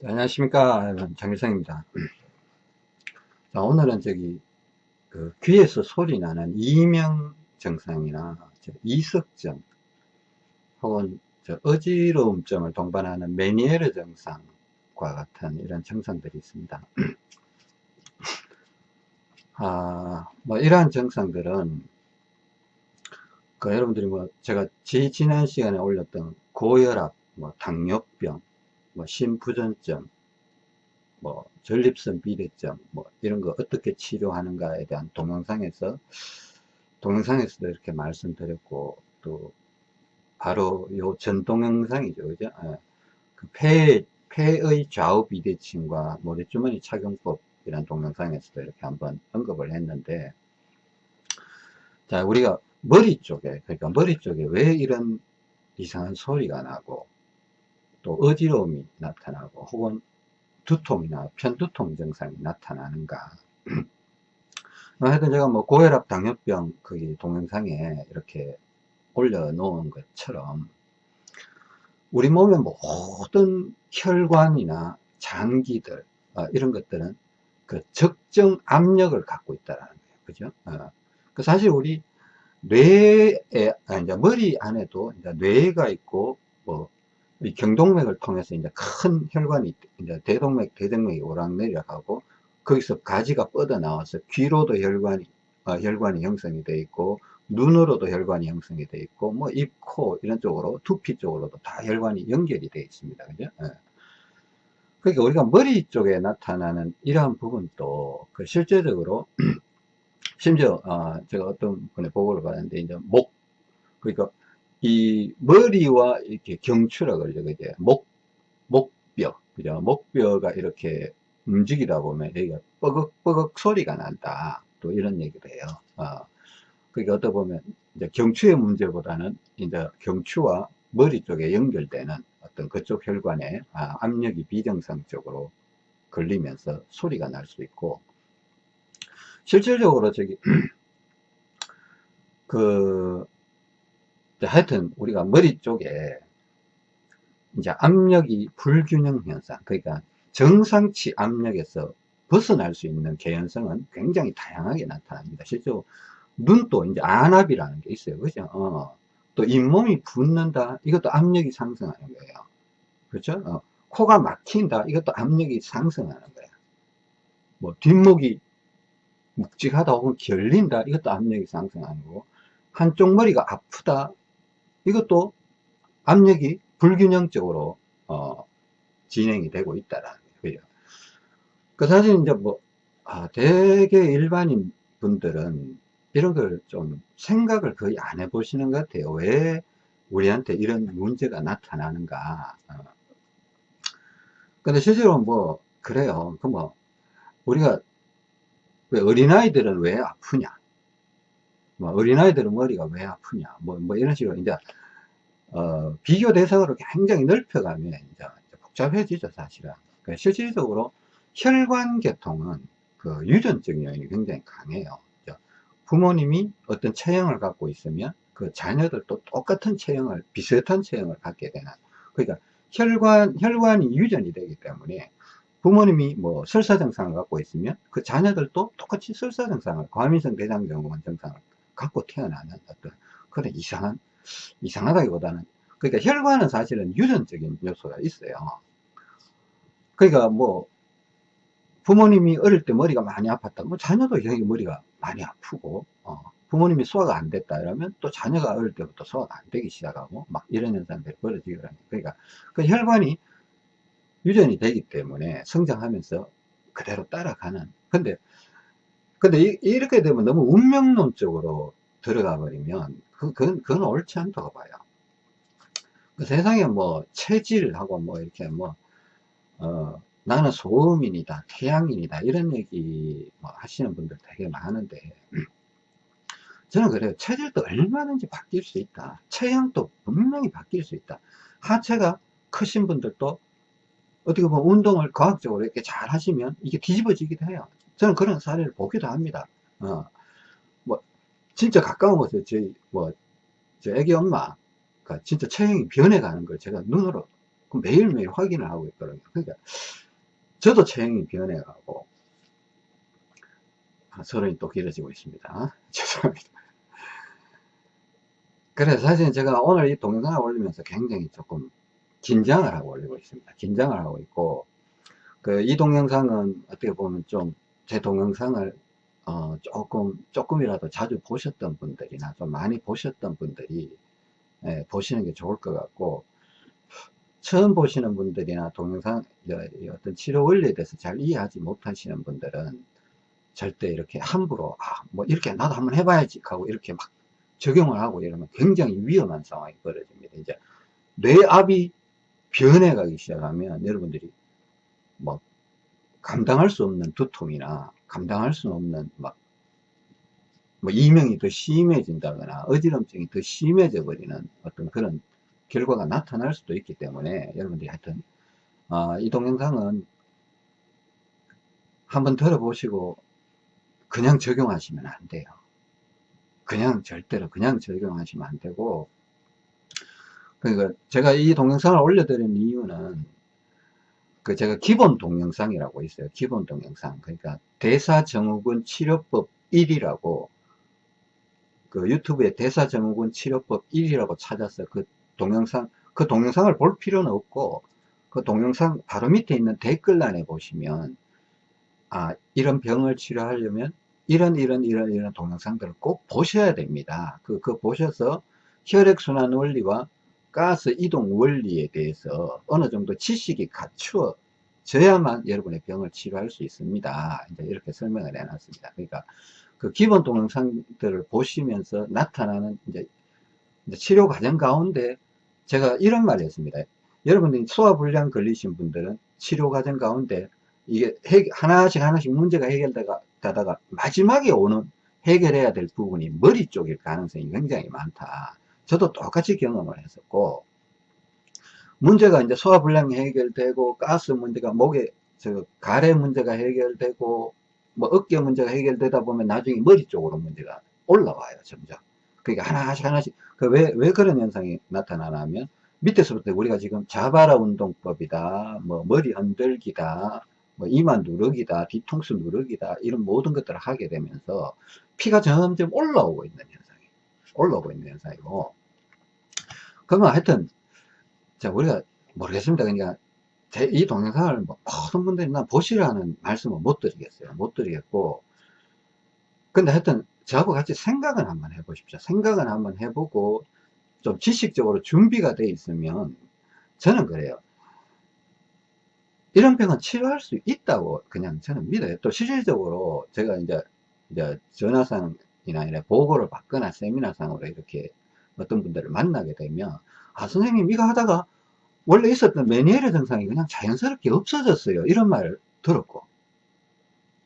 안녕하십니까 장일성입니다. 자 오늘은 저기 그 귀에서 소리 나는 이명 증상이나 이석증 혹은 어지러움증을 동반하는 메니에르 증상과 같은 이런 증상들이 있습니다. 아, 뭐 이러한 증상들은 그 여러분들이 뭐 제가 지난 시간에 올렸던 고혈압, 뭐 당뇨병, 뭐 심부전증, 뭐 전립선 비대증, 뭐 이런 거 어떻게 치료하는가에 대한 동영상에서 동영상에서도 이렇게 말씀드렸고 또 바로 요 전 동영상이죠, 그죠? 예. 그 폐, 폐의 좌우 비대칭과 모래주머니 착용법이란 동영상에서도 이렇게 한번 언급을 했는데 자 우리가 머리 쪽에 그러니까 머리 쪽에 왜 이런 이상한 소리가 나고 또 어지러움이 나타나고 혹은 두통이나 편두통 증상이 나타나는가. 하여튼 제가 뭐 고혈압 당뇨병 거기 동영상에 이렇게 올려놓은 것처럼 우리 몸의 모든 혈관이나 장기들 어, 이런 것들은 그 적정 압력을 갖고 있다는 거예요. 그죠? 어. 그 사실 우리 뇌에 아, 이제 머리 안에도 이제 뇌가 있고 뭐 경동맥을 통해서 이제 큰 혈관이 이제 대동맥, 대동맥이 오락내려가고 거기서 가지가 뻗어 나와서 귀로도 혈관이 어, 혈관이 형성이 되어 있고 눈으로도 혈관이 형성이 되어 있고 뭐 입, 코 이런 쪽으로 두피 쪽으로도 다 혈관이 연결이 되어 있습니다. 그죠? 예. 그러니까 우리가 머리 쪽에 나타나는 이러한 부분도 그 실제적으로 심지어 어, 제가 어떤 분의 보고를 받았는데 이제 목 그러니까 이 머리와 이렇게 경추라 그러죠. 목, 목뼈. 그죠? 목뼈가 이렇게 움직이다 보면 여기가 뻐걱뻐걱 소리가 난다. 또 이런 얘기를 해요. 어. 그러니까 어떻게 보면 이제 경추의 문제보다는 이제 경추와 머리 쪽에 연결되는 어떤 그쪽 혈관에 아, 압력이 비정상적으로 걸리면서 소리가 날 수 있고 실질적으로 저기 그 하여튼 우리가 머리 쪽에 이제 압력이 불균형 현상 그러니까 정상치 압력에서 벗어날 수 있는 개연성은 굉장히 다양하게 나타납니다. 실제로 눈도 이제 안압이라는 게 있어요. 그죠? 어. 또 잇몸이 붓는다 이것도 압력이 상승하는 거예요. 그렇죠? 어. 코가 막힌다 이것도 압력이 상승하는 거예요 뭐 뒷목이 묵직하다 혹은 결린다 이것도 압력이 상승하는 거고 한쪽 머리가 아프다 이것도 압력이 불균형적으로 어, 진행이 되고 있다라는 거예요. 그 사실 이제 뭐 아, 대개 일반인 분들은 이런 걸 좀 생각을 거의 안 해보시는 것 같아요. 왜 우리한테 이런 문제가 나타나는가. 어. 근데 실제로 뭐 그래요. 그 뭐 우리가 왜 어린아이들은 왜 아프냐? 뭐 어린아이들은 머리가 왜 아프냐? 뭐, 뭐 이런 식으로 이제 어, 비교 대상으로 굉장히 넓혀가면 이제 복잡해지죠, 사실은. 그러니까 실질적으로 혈관 계통은 그 유전적 요인이 굉장히 강해요. 부모님이 어떤 체형을 갖고 있으면 그 자녀들도 똑같은 체형을, 비슷한 체형을 갖게 되는. 그러니까 혈관, 혈관이 유전이 되기 때문에 부모님이 뭐 설사 증상을 갖고 있으면 그 자녀들도 똑같이 설사 증상을, 과민성 대장 증후군 증상을 갖고 태어나는 어떤 그런 이상한 이상하다기보다는 그러니까 혈관은 사실은 유전적인 요소가 있어요. 그러니까 뭐 부모님이 어릴 때 머리가 많이 아팠다. 뭐 자녀도 여기 머리가 많이 아프고 어, 부모님이 소화가 안 됐다 이러면 또 자녀가 어릴 때부터 소화가 안 되기 시작하고 막 이런 현상들이 벌어지거든요 그러니까 그 혈관이 유전이 되기 때문에 성장하면서 그대로 따라가는. 근데 근데 이, 렇게 되면 너무 운명론적으로 들어가 버리면 그, 그건, 그건 옳지 않다고 봐요. 그 세상에 뭐 체질하고 뭐 이렇게 뭐 어, 나는 소음인이다 태양인이다 이런 얘기 뭐 하시는 분들 되게 많은데 저는 그래요. 체질도 얼마든지 바뀔 수 있다. 체형도 분명히 바뀔 수 있다. 하체가 크신 분들도 어떻게 보면 운동을 과학적으로 이렇게 잘 하시면 이게 뒤집어지기도 해요. 저는 그런 사례를 보기도 합니다. 어, 진짜 가까운 곳에 저희 뭐, 저 애기 엄마 가 진짜 체형이 변해가는 걸 제가 눈으로 그 매일매일 확인을 하고 있거든요. 그러니까 저도 체형이 변해가고 아, 서론이 또 길어지고 있습니다. 죄송합니다. 그래서 사실 제가 오늘 이 동영상을 올리면서 굉장히 조금 긴장을 하고 올리고 있습니다. 긴장을 하고 있고 그 이 동영상은 어떻게 보면 좀 제 동영상을 어 조금 조금이라도 자주 보셨던 분들이나 좀 많이 보셨던 분들이 예, 보시는 게 좋을 것 같고 처음 보시는 분들이나 동영상 어떤 치료 원리에 대해서 잘 이해하지 못하시는 분들은 절대 이렇게 함부로 아 뭐 이렇게 나도 한번 해봐야지 하고 이렇게 막 적용을 하고 이러면 굉장히 위험한 상황이 벌어집니다. 이제 뇌압이 변해가기 시작하면 여러분들이 뭐 감당할 수 없는 두통이나 감당할 수 없는 막 뭐 이명이 더 심해진다거나 어지럼증이 더 심해져 버리는 어떤 그런 결과가 나타날 수도 있기 때문에 여러분들이 하여튼 어, 이 동영상은 한번 들어보시고 그냥 적용하시면 안 돼요. 그냥 절대로 그냥 적용하시면 안 되고 그러니까 제가 이 동영상을 올려드린 이유는 그 제가 기본 동영상이라고 있어요. 기본 동영상. 그러니까 대사증후군 치료법 1이라고 그 유튜브에 대사증후군 치료법 1이라고 찾아서 그 동영상 그 동영상을 볼 필요는 없고 그 동영상 바로 밑에 있는 댓글란에 보시면 아 이런 병을 치료하려면 이런 이런 이런 이런 동영상들을 꼭 보셔야 됩니다. 그, 그 보셔서 혈액순환 원리와 가스 이동 원리에 대해서 어느 정도 지식이 갖추어져야만 여러분의 병을 치료할 수 있습니다. 이제 이렇게 설명을 해놨습니다. 그러니까 그 기본 동영상들을 보시면서 나타나는 이제, 이제 치료 과정 가운데 제가 이런 말을 했습니다. 여러분들이 소화불량 걸리신 분들은 치료 과정 가운데 이게 하나씩 하나씩 문제가 해결되다가 마지막에 오는 해결해야 될 부분이 머리 쪽일 가능성이 굉장히 많다. 저도 똑같이 경험을 했었고 문제가 이제 소화불량이 해결되고 가스 문제가 목에 저 가래 문제가 해결되고 뭐 어깨 문제가 해결되다 보면 나중에 머리 쪽으로 문제가 올라와요 점점. 그러니까 하나씩 하나씩. 그 왜 왜 그런 현상이 나타나냐면 밑에서부터 우리가 지금 자바라 운동법이다 뭐 머리 흔들기다 뭐 이마 누르기다 뒤통수 누르기다 이런 모든 것들을 하게 되면서 피가 점점 올라오고 있는 현상이 올라오고 있는 현상이고 그러면 하여튼 자 우리가 모르겠습니다. 그러니까 제, 이 동영상을 뭐 모든 분들이 나 보시라는 말씀은 못 드리겠어요. 못 드리겠고. 근데 하여튼 저하고 같이 생각은 한번 해보십시오. 생각은 한번 해보고 좀 지식적으로 준비가 돼 있으면 저는 그래요. 이런 병은 치료할 수 있다고 그냥 저는 믿어요. 또 실질적으로 제가 이제 이제 전화상이나 이런 보고를 받거나 세미나상으로 이렇게 어떤 분들을 만나게 되면 아 선생님 이거 하다가 원래 있었던 메니에르 증상이 그냥 자연스럽게 없어졌어요. 이런 말을 들었고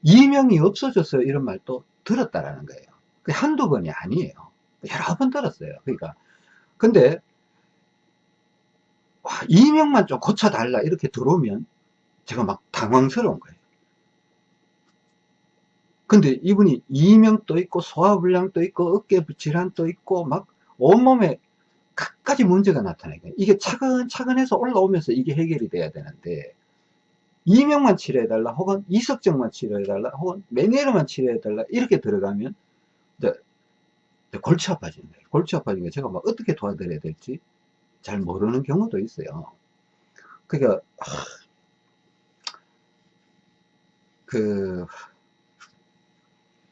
이명이 없어졌어요. 이런 말도 들었다라는 거예요. 한두 번이 아니에요. 여러 번 들었어요. 그러니까. 근데 와, 이명만 좀 고쳐달라 이렇게 들어오면 제가 막 당황스러운 거예요. 근데 이분이 이명도 있고 소화불량도 있고 어깨 질환도 있고 막 온몸에 각가지 문제가 나타나니까 이게 차근차근해서 올라오면서 이게 해결이 돼야 되는데 이명만 치료해달라 혹은 이석증만 치료해달라 혹은 메니에르만 치료해달라 이렇게 들어가면 이제 골치 아파지는 거예요. 골치 아파지는 게 제가 막 어떻게 도와드려야 될지 잘 모르는 경우도 있어요. 그러니까 그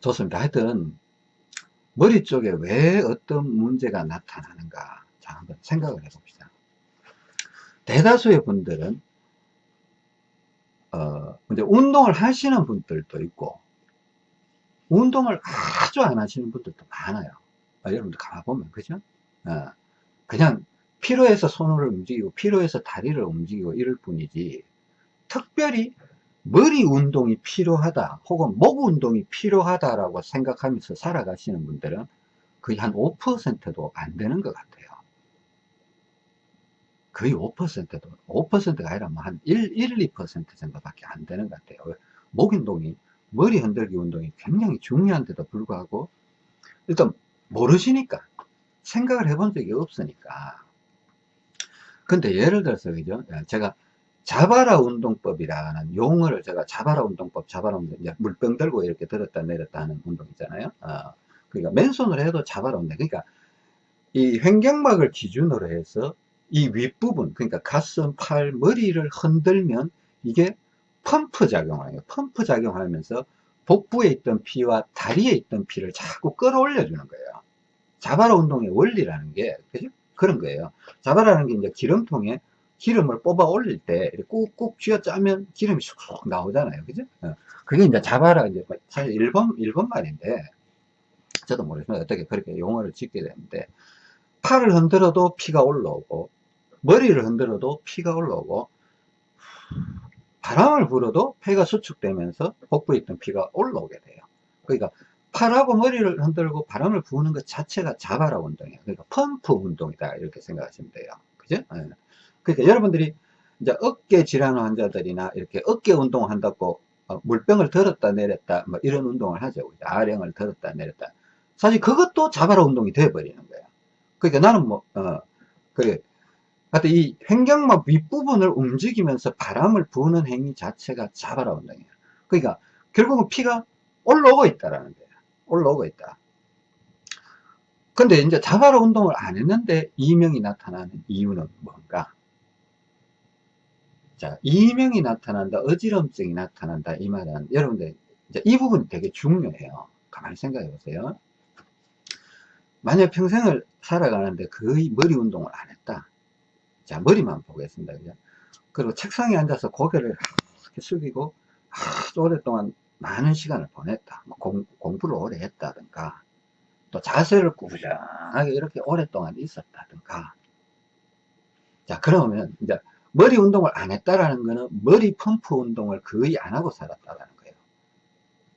좋습니다. 하여튼 머리 쪽에 왜 어떤 문제가 나타나는가 자 한번 생각을 해봅시다. 대다수의 분들은 어 이제 운동을 하시는 분들도 있고 운동을 아주 안 하시는 분들도 많아요. 아, 여러분들 가만보면 그죠? 어, 그냥 필요해서 손을 움직이고 필요해서 다리를 움직이고 이럴 뿐이지 특별히 머리 운동이 필요하다 혹은 목 운동이 필요하다라고 생각하면서 살아가시는 분들은 거의 한 5%도 안 되는 것 같아요. 거의 5%도 5%가 아니라 뭐 한 1, 1, 2% 정도밖에 안 되는 것 같아요. 목 운동이 머리 흔들기 운동이 굉장히 중요한데도 불구하고 일단 모르시니까 생각을 해본 적이 없으니까. 근데 예를 들어서, 그죠? 예, 제가 자바라 운동법이라는 용어를 제가 자바라 운동법, 자바라 운동, 이제 물병 들고 이렇게 들었다 내렸다 하는 운동 있잖아요. 어, 그러니까 맨손으로 해도 자바라 운동. 그러니까 이 횡격막을 기준으로 해서 이 윗부분, 그러니까 가슴, 팔, 머리를 흔들면 이게 펌프 작용을 해요. 펌프 작용하면서 복부에 있던 피와 다리에 있던 피를 자꾸 끌어올려 주는 거예요. 자바라 운동의 원리라는 게, 그죠? 그런 거예요. 자바라는 게 이제 기름통에 기름을 뽑아 올릴 때 꾹꾹 쥐어 짜면 기름이 쑥쑥 나오잖아요. 그죠? 어. 그게 이제 자바라, 이제 사실 일본, 일본 말인데, 저도 모르지만 어떻게 그렇게 용어를 짓게 되는데, 팔을 흔들어도 피가 올라오고, 머리를 흔들어도 피가 올라오고, 바람을 불어도 폐가 수축되면서 복부에 있던 피가 올라오게 돼요. 그러니까 팔하고 머리를 흔들고 바람을 부는 것 자체가 자바라 운동이에요. 그러니까 펌프 운동이다 이렇게 생각하시면 돼요. 그죠? 네. 그러니까 여러분들이 이제 어깨 질환 환자들이나 이렇게 어깨 운동을 한다고 어, 물병을 들었다 내렸다 뭐 이런 운동을 하죠. 아령을 들었다 내렸다. 사실 그것도 자바라 운동이 되어버리는 거예요. 그러니까 나는 뭐, 어, 그래. 하여튼 이 횡격막 윗부분을 움직이면서 바람을 부는 행위 자체가 자바라 운동이에요. 그러니까 결국은 피가 올라오고 있다라는 거예요. 올라오고 있다. 근데 이제 자바라 운동을 안 했는데 이명이 나타나는 이유는 뭔가? 자, 이명이 나타난다, 어지럼증이 나타난다, 이 말은 여러분들 이제 이 부분이 되게 중요해요. 가만히 생각해 보세요. 만약 평생을 살아가는데 거의 머리 운동을 안 했다. 자, 머리만 보겠습니다. 그죠? 그리고 책상에 앉아서 고개를 이렇게 숙이고 아주 오랫동안 많은 시간을 보냈다. 뭐 공, 공부를 오래 했다든가, 또 자세를 꾸준하게 이렇게 오랫동안 있었다든가. 자, 그러면 이제 머리 운동을 안 했다라는 거는 머리 펌프 운동을 거의 안 하고 살았다라는 거예요.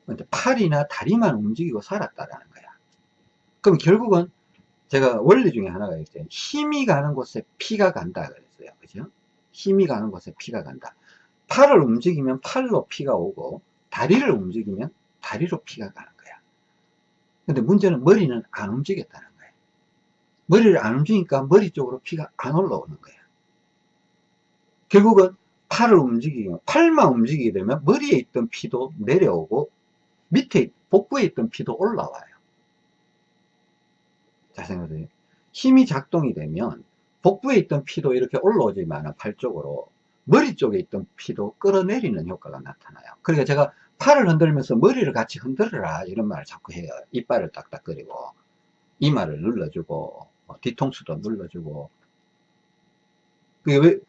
근데 팔이나 다리만 움직이고 살았다라는 거야. 그럼 결국은 제가 원리 중에 하나가 있어요. 힘이 가는 곳에 피가 간다 그랬어요. 그죠? 힘이 가는 곳에 피가 간다. 팔을 움직이면 팔로 피가 오고 다리를 움직이면 다리로 피가 가는 거야. 근데 문제는 머리는 안 움직였다는 거예요. 머리를 안 움직이니까 머리 쪽으로 피가 안 올라오는 거야. 결국은 팔을 움직이면 팔만 움직이게 되면 머리에 있던 피도 내려오고 밑에 복부에 있던 피도 올라와요. 자 생각해보세요. 힘이 작동이 되면 복부에 있던 피도 이렇게 올라오지만 팔 쪽으로 머리 쪽에 있던 피도 끌어내리는 효과가 나타나요. 그러니까 제가 팔을 흔들면서 머리를 같이 흔들어라 이런 말을 자꾸 해요. 이빨을 딱딱거리고 이마를 눌러주고 뭐 뒤통수도 눌러주고 그게 왜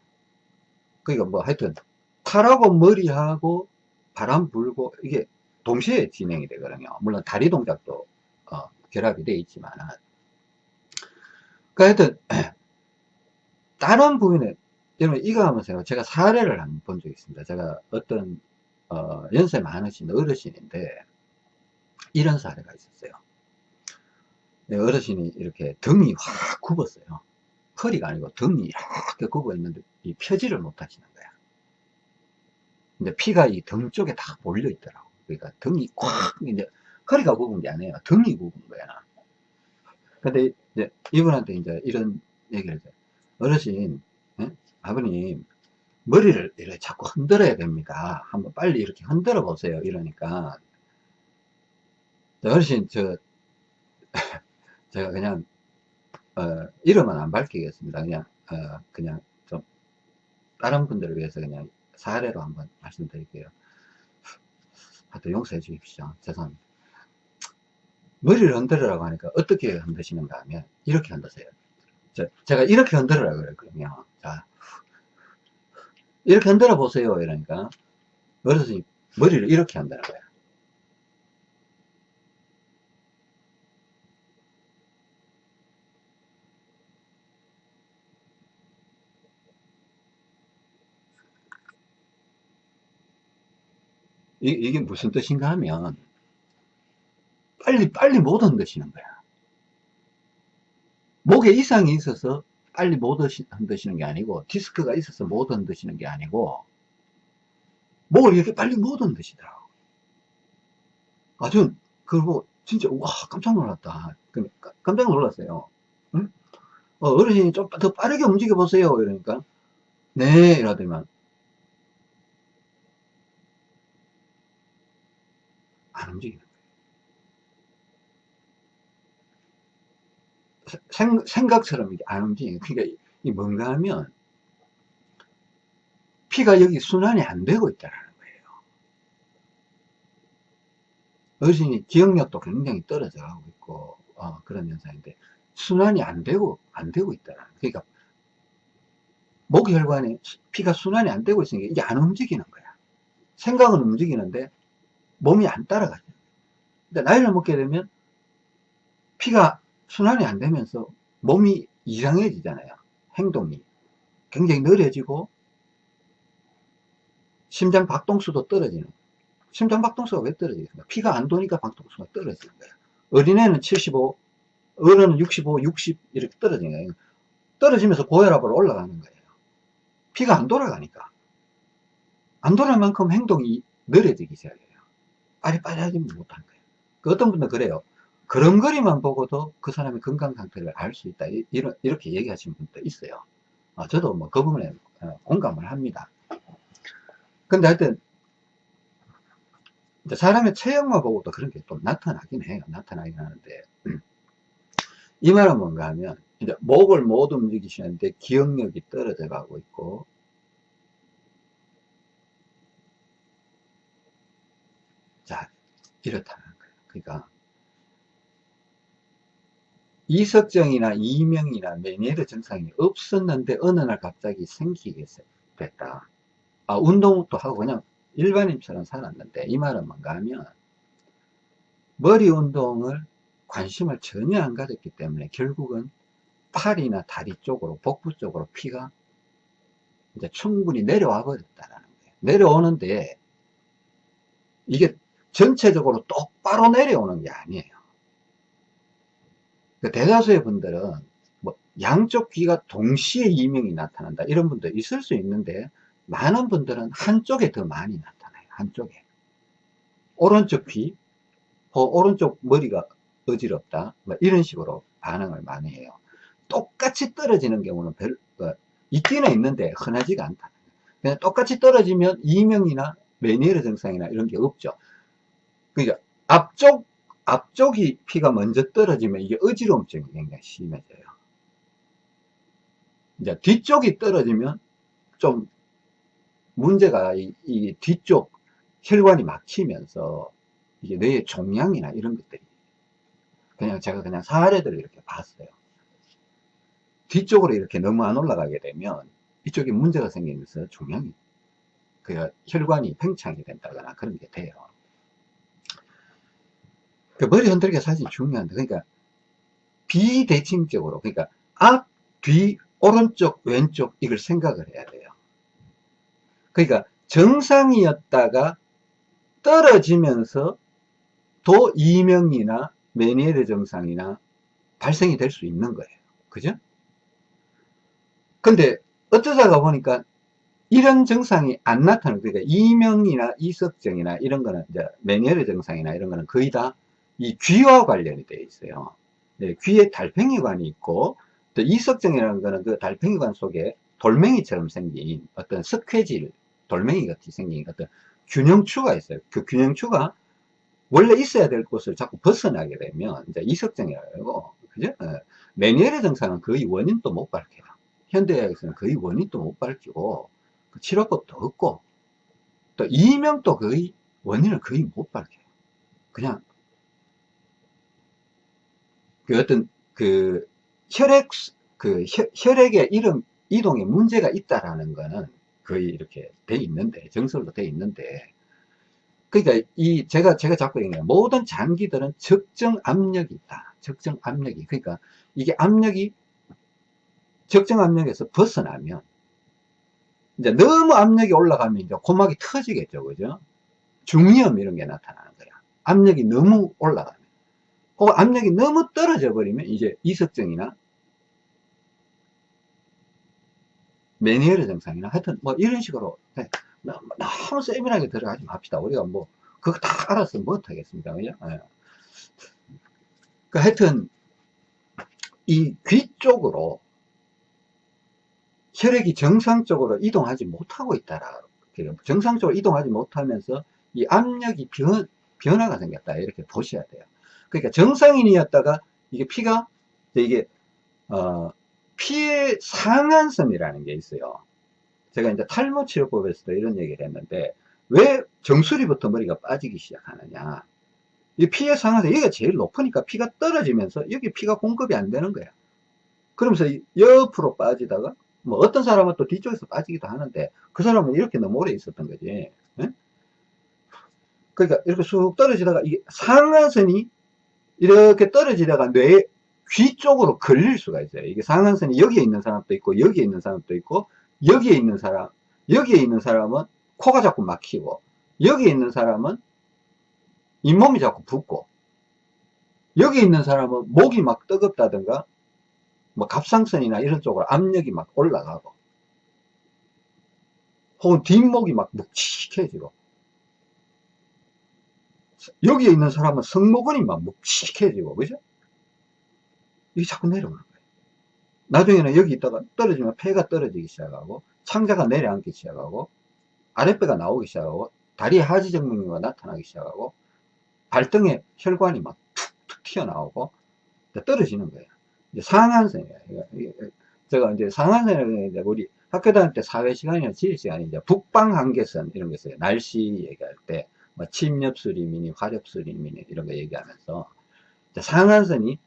그러니까 뭐 하여튼 팔하고 머리하고 바람 불고 이게 동시에 진행이 되거든요. 물론 다리 동작도 어, 결합이 되어 있지만 그러니까 하여튼 다른 부분에 여러분 이거 하면서 제가 사례를 한 번 본 적이 있습니다. 제가 어떤 어, 연세 많으신 어르신인데 이런 사례가 있었어요. 네, 어르신이 이렇게 등이 확 굽었어요. 허리가 아니고 등이 이렇게 굽어 있는데 이 펴지를 못 하시는 거야. 근데 피가 이 등 쪽에 다 몰려 있더라고. 그러니까 등이 꽉 이제 허리가 굽은 게 아니에요. 등이 굽은 거야. 근데 이제 이분한테 이제 이런 얘기를 해요. 어르신, 예? 아버님 머리를 이렇게 자꾸 흔들어야 됩니다. 한번 빨리 이렇게 흔들어 보세요. 이러니까 어르신 저 제가 그냥 어, 이름은 안 밝히겠습니다. 그냥 어, 그냥 좀 다른 분들을 위해서 그냥 사례로 한번 말씀드릴게요. 하여튼 용서해 주십시오. 죄송합니다. 머리를 흔들으라고 하니까 어떻게 흔드시는가 하면 이렇게 흔드세요. 저, 제가 이렇게 흔들으라고 그랬거든요. 자, 이렇게 흔들어 보세요. 이러니까 어르신이 머리를 이렇게 한다는 거야. 이, 이게 무슨 뜻인가 하면 빨리 빨리 못 흔드시는 거야. 목에 이상이 있어서 빨리 못 흔드시는 게 아니고 디스크가 있어서 못 흔드시는 게 아니고 목을 이렇게 빨리 못 흔드시더라고. 아주 그리고 진짜 와 깜짝 놀랐다. 깜짝 놀랐어요. 응? 어, 어르신이 좀 더 빠르게 움직여 보세요. 이러니까, 네, 이러더만, 안 움직이는 거예요. 생, 생각처럼 이게 안 움직여요. 그러니까, 이 뭔가 하면, 피가 여기 순환이 안 되고 있다라는 거예요. 어르신이 기억력도 굉장히 떨어져 가고 있고, 어, 그런 현상인데, 순환이 안 되고, 안 되고 있다라는 거예요. 그러니까, 목혈관에 피가 순환이 안 되고 있으니까 이게 안 움직이는 거야. 생각은 움직이는데, 몸이 안 따라가죠. 근데 나이를 먹게 되면, 피가 순환이 안 되면서 몸이 이상해지잖아요. 행동이. 굉장히 느려지고, 심장 박동수도 떨어지는 심장 박동수가 왜 떨어지겠습니까? 피가 안 도니까 박동수가 떨어지는 거야. 어린애는 75, 어른은 65, 60 이렇게 떨어지는 거예요. 떨어지면서 고혈압으로 올라가는 거예요. 피가 안 돌아가니까. 안 돌아갈 만큼 행동이 느려지기 시작해요. 빨리 빨리 하지 못한 거예요. 그 어떤 분들은 그래요. 걸음걸이만 보고도 그 사람의 건강 상태를 알 수 있다. 이렇게 얘기하시는 분도 있어요. 아, 저도 뭐 그 부분에 어, 공감을 합니다. 근데 하여튼, 사람의 체형만 보고도 그런 게 또 나타나긴 해요. 나타나긴 하는데. 이 말은 뭔가 하면, 이제 목을 못 움직이시는데 기억력이 떨어져 가고 있고, 자, 이렇다는 거예요. 그러니까, 이석정이나 이명이나 메니에르 증상이 없었는데 어느 날 갑자기 생기게 됐다. 아, 운동도 하고 그냥 일반인처럼 살았는데 이 말은 뭔가 하면 머리 운동을 관심을 전혀 안 가졌기 때문에 결국은 팔이나 다리 쪽으로 복부 쪽으로 피가 이제 충분히 내려와 버렸다라는 거예요. 내려오는데 이게 전체적으로 똑바로 내려오는 게 아니에요. 그 대다수의 분들은 뭐 양쪽 귀가 동시에 이명이 나타난다 이런 분도 있을 수 있는데 많은 분들은 한쪽에 더 많이 나타나요. 한쪽에. 오른쪽 귀, 어, 오른쪽 머리가 어지럽다. 뭐 이런 식으로 반응을 많이 해요. 똑같이 떨어지는 경우는 별, 어, 있기는 있는데 흔하지가 않다. 그냥 똑같이 떨어지면 이명이나 메니에르 증상이나 이런 게 없죠. 그러니까 앞쪽, 앞쪽이 피가 먼저 떨어지면 이게 어지러움증이 굉장히 심해져요. 이제 뒤쪽이 떨어지면 좀 문제가 이, 이 뒤쪽 혈관이 막히면서 이게 뇌의 종양이나 이런 것들이 그냥 제가 그냥 사례들을 이렇게 봤어요. 뒤쪽으로 이렇게 너무 안 올라가게 되면 이쪽에 문제가 생기면서 종양이 그 혈관이 팽창이 된다거나 그런 게 돼요. 그 머리 흔들기가 사실 중요한데 그러니까 비대칭적으로 그러니까 앞, 뒤, 오른쪽, 왼쪽 이걸 생각을 해야 돼요. 그러니까 정상이었다가 떨어지면서 도 이명이나 메니에르 증상이나 발생이 될 수 있는 거예요. 그죠? 근데 어쩌다가 보니까 이런 증상이 안 나타나는 그러니까 이명이나 이석증이나 이런 거는 이제 메니에르 증상이나 이런 거는 거의 다 이 귀와 관련이 되어 있어요. 네, 귀에 달팽이관이 있고 또 이석증이라는 거는 그 달팽이관 속에 돌멩이처럼 생긴 어떤 석회질 돌멩이 같이 생긴 어떤 균형추가 있어요. 그 균형추가 원래 있어야 될 곳을 자꾸 벗어나게 되면 이제 이석증이라고 그죠? 어, 메니에르 증상은 거의 원인도 못 밝혀요. 현대의학에서는 거의 원인도 못 밝히고 그 치료법도 없고 또 이명도 거의 원인을 거의 못 밝혀요. 그냥 그 어떤 그 혈액 그 혈액의 이름 이동에 문제가 있다라는 거는 거의 이렇게 돼 있는데 정설로 돼 있는데 그러니까 이 제가 제가 자꾸 얘기해요. 모든 장기들은 적정 압력이 있다. 적정 압력이. 그러니까 이게 압력이 적정 압력에서 벗어나면 이제 너무 압력이 올라가면 이제 고막이 터지겠죠. 그죠? 중이염 이런 게 나타나는 거야. 압력이 너무 올라가면 그 압력이 너무 떨어져 버리면 이제 이석증이나 메니에르 증상이나 하여튼 뭐 이런 식으로 네. 너무 세밀하게 들어가지 맙시다. 우리가 뭐 그거 다 알아서 못하겠습니다. 그죠? 네. 그 하여튼 이 귀 쪽으로 혈액이 정상적으로 이동하지 못하고 있다라. 정상적으로 이동하지 못하면서 이 압력이 변, 변화가 생겼다. 이렇게 보셔야 돼요. 그러니까 정상인이었다가 이게 피가, 이게, 어, 피의 상한선이라는 게 있어요. 제가 이제 탈모 치료법에서도 이런 얘기를 했는데, 왜 정수리부터 머리가 빠지기 시작하느냐. 이 피의 상한선, 여기가 제일 높으니까 피가 떨어지면서 여기 피가 공급이 안 되는 거야. 그러면서 옆으로 빠지다가 뭐 어떤 사람은 또 뒤쪽에서 빠지기도 하는데 그 사람은 이렇게 너무 오래 있었던 거지. 예? 그러니까 이렇게 쑥 떨어지다가 이게 상한선이 이렇게 떨어지다가 뇌, 귀 쪽으로 걸릴 수가 있어요. 이게 상한선이 여기에 있는 사람도 있고 여기에 있는 사람도 있고 여기에 있는 사람, 여기에 있는 사람은 코가 자꾸 막히고 여기에 있는 사람은 잇몸이 자꾸 붓고 여기 있는 사람은 목이 막 뜨겁다든가 뭐 갑상선이나 이런 쪽으로 압력이 막 올라가고 혹은 뒷목이 막 묵직해지고 여기에 있는 사람은 성모근이 막 묵직해지고 그죠? 이게 자꾸 내려오는 거예요 나중에는 여기 있다가 떨어지면 폐가 떨어지기 시작하고 창자가 내려앉기 시작하고 아랫배가 나오기 시작하고 다리에 하지 정맥류가 나타나기 시작하고 발등에 혈관이 막 툭툭 튀어나오고 떨어지는 거예요 상한선이에요. 제가 이제 상한선에 우리 학교 다닐 때 사회 시간이나 지리 시간이 이제 북방 한계선 이런 게 있어요. 날씨 얘기할 때, 뭐 침엽수리미니, 화렵수리미니 이런 거 얘기하면서 상한선이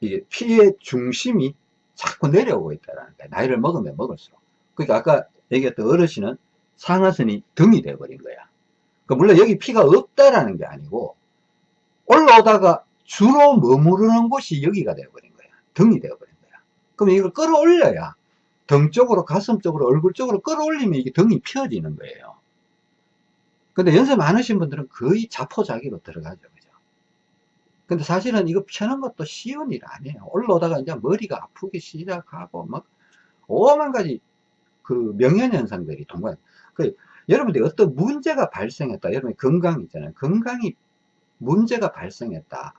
이게 피의 중심이 자꾸 내려오고 있다라는 거예요. 나이를 먹으면 먹을수록. 그러니까 아까 얘기했던 어르신은 상한선이 등이 돼버린 거야. 그러니까 물론 여기 피가 없다라는 게 아니고 올라오다가 주로 머무르는 곳이 여기가 돼버린 등이 되어버린 거야. 그럼 이걸 끌어올려야 등 쪽으로, 가슴 쪽으로, 얼굴 쪽으로 끌어올리면 이게 등이 펴지는 거예요. 근데 연세 많으신 분들은 거의 자포자기로 들어가죠. 그죠? 근데 사실은 이거 펴는 것도 쉬운 일 아니에요. 올라오다가 이제 머리가 아프기 시작하고 막 오만 가지 그 명현현상들이 동반. 그 여러분들이 어떤 문제가 발생했다. 여러분 건강 있잖아요. 건강이 문제가 발생했다.